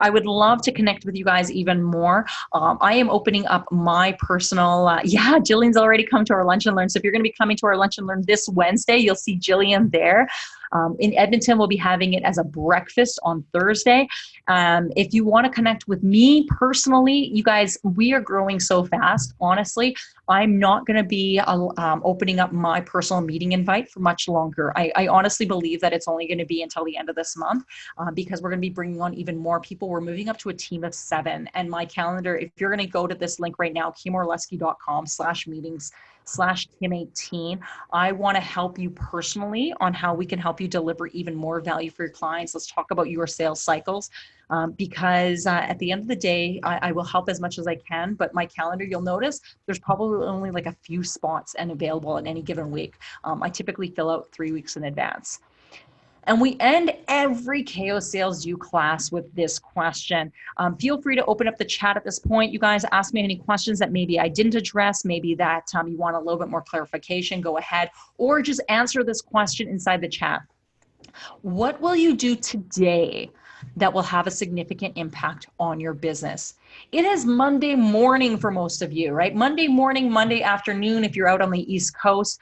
S1: I would love to connect with you guys even more. Um, I am opening up my personal, uh, yeah, Jillian's already come to our Lunch and Learn. So if you're going to be coming to our Lunch and Learn this Wednesday, you'll see Jillian there. Um, in Edmonton, we'll be having it as a breakfast on Thursday. Um, if you want to connect with me personally, you guys, we are growing so fast. Honestly, I'm not going to be uh, um, opening up my personal meeting invite for much longer. I, I honestly believe that it's only going to be until the end of this month uh, because we're going to be bringing on even more people. We're moving up to a team of seven. And my calendar, if you're going to go to this link right now, kimorlesky.com slash meetings slash Kim18. I want to help you personally on how we can help you deliver even more value for your clients. Let's talk about your sales cycles um, because uh, at the end of the day, I, I, will help as much as I can. But my calendar, you'll notice there's probably only like a few spots and available in any given week. Um, I typically fill out three weeks in advance. And we end every KO Sales U class with this question. Um, feel free to open up the chat at this point. You guys ask me any questions that maybe I didn't address, maybe that um, you want a little bit more clarification, go ahead, or just answer this question inside the chat. What will you do today that will have a significant impact on your business? It is Monday morning for most of you, right? Monday morning, Monday afternoon, if you're out on the East Coast,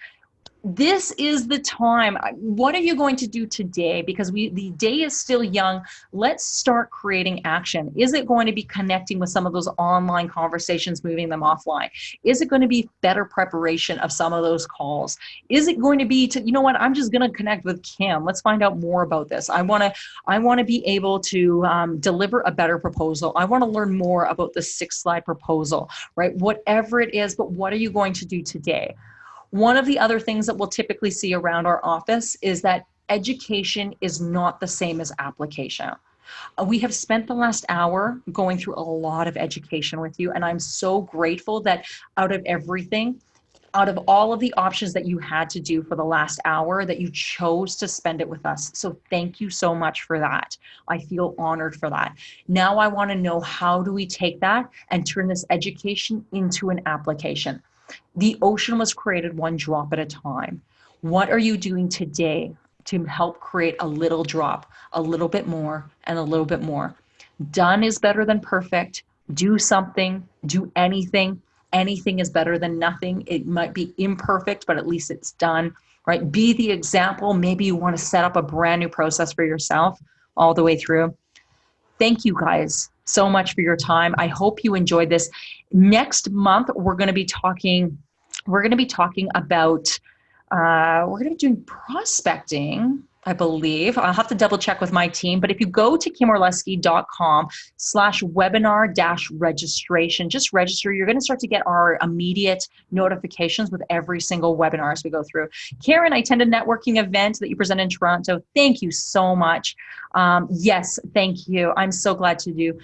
S1: this is the time. What are you going to do today? Because we the day is still young. Let's start creating action. Is it going to be connecting with some of those online conversations moving them offline? Is it going to be better preparation of some of those calls? Is it going to be to you know what? I'm just going to connect with kim. Let's find out more about this. I want to i want to be able to um, deliver a better proposal. I want to learn more about the six slide proposal right? Whatever it is but what are you going to do today one of the other things that we'll typically see around our office is that education is not the same as application. Uh, we have spent the last hour going through a lot of education with you, and I'm so grateful that out of everything, out of all of the options that you had to do for the last hour that you chose to spend it with us. So thank you so much for that. I feel honored for that. Now I want to know how do we take that and turn this education into an application. The ocean was created one drop at a time. What are you doing today to help create a little drop, a little bit more, and a little bit more? Done is better than perfect. Do something, do anything. Anything is better than nothing. It might be imperfect, but at least it's done, right? Be the example. Maybe you want to set up a brand new process for yourself all the way through. Thank you guys so much for your time. I hope you enjoyed this. Next month, we're going to be talking, we're going to be talking about, uh, we're going to be doing prospecting I believe. I'll have to double check with my team. But if you go to kimorlesky.com slash webinar dash registration, just register. You're going to start to get our immediate notifications with every single webinar as we go through. Karen, I attended a networking event that you present in Toronto. Thank you so much. Um, yes, thank you. I'm so glad to do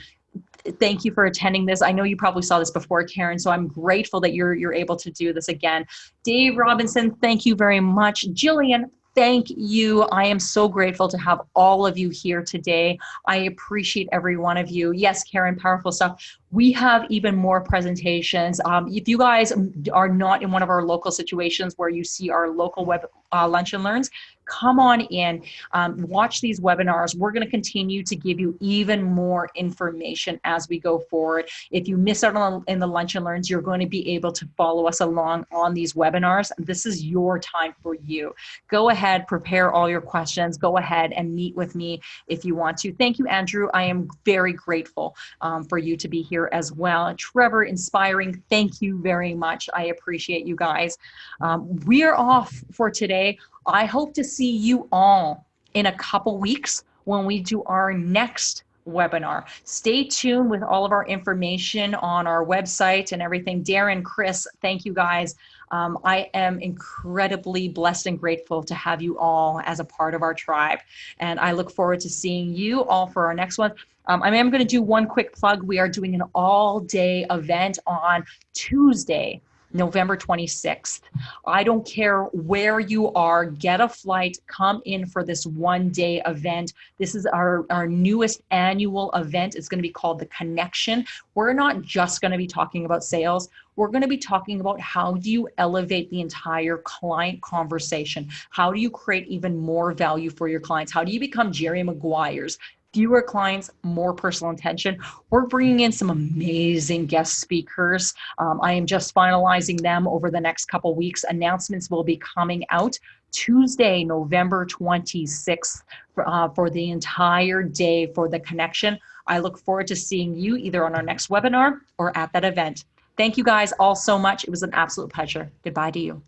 S1: thank you for attending this. I know you probably saw this before, Karen, so I'm grateful that you're you're able to do this again. Dave Robinson, thank you very much. Jillian, thank you. I am so grateful to have all of you here today. I appreciate every one of you. Yes, Karen, powerful stuff. We have even more presentations. Um, if you guys are not in one of our local situations where you see our local web uh, lunch and learns, come on in, um, watch these webinars. We're going to continue to give you even more information as we go forward. If you miss out on in the lunch and learns, you're going to be able to follow us along on these webinars. This is your time for you. Go ahead, prepare all your questions. Go ahead and meet with me if you want to. Thank you, Andrew. I am very grateful um, for you to be here as well. Trevor, inspiring. Thank you very much. I appreciate you guys. Um, we are off for today. I hope to see you all in a couple weeks when we do our next webinar. Stay tuned with all of our information on our website and everything. Darren, Chris, thank you guys. Um, I am incredibly blessed and grateful to have you all as a part of our tribe. And I look forward to seeing you all for our next one. Um, I am going to do one quick plug. We are doing an all day event on Tuesday, November 26th. I don't care where you are, get a flight, come in for this one day event. This is our, our newest annual event. It's going to be called The Connection. We're not just going to be talking about sales. We're going to be talking about how do you elevate the entire client conversation? How do you create even more value for your clients? How do you become Jerry Maguire's? Fewer clients, more personal attention. We're bringing in some amazing guest speakers. Um, I am just finalizing them over the next couple weeks. Announcements will be coming out Tuesday, November 26th for, uh, for the entire day for the connection. I look forward to seeing you either on our next webinar or at that event. Thank you guys all so much. It was an absolute pleasure. Goodbye to you.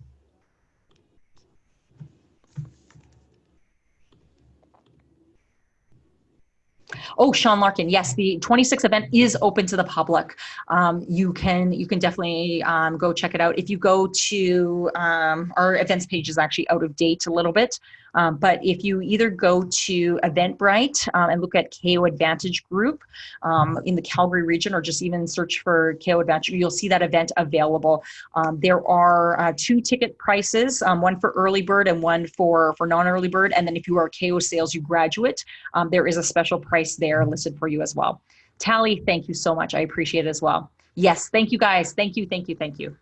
S1: Oh, Sean Larkin. Yes, the 26th event is open to the public. Um, you can you can definitely um, go check it out. If you go to um, our events page is actually out of date a little bit. Um, but if you either go to Eventbrite um, and look at KO Advantage Group um, in the Calgary region, or just even search for KO Advantage, you'll see that event available. Um, there are uh, two ticket prices, one for early bird and one for, for non-early bird. And then if you are KO Sales U graduate, there is a special price there listed for you as well. Tally, thank you so much. I appreciate it as well. Yes, thank you guys. Thank you, thank you, thank you.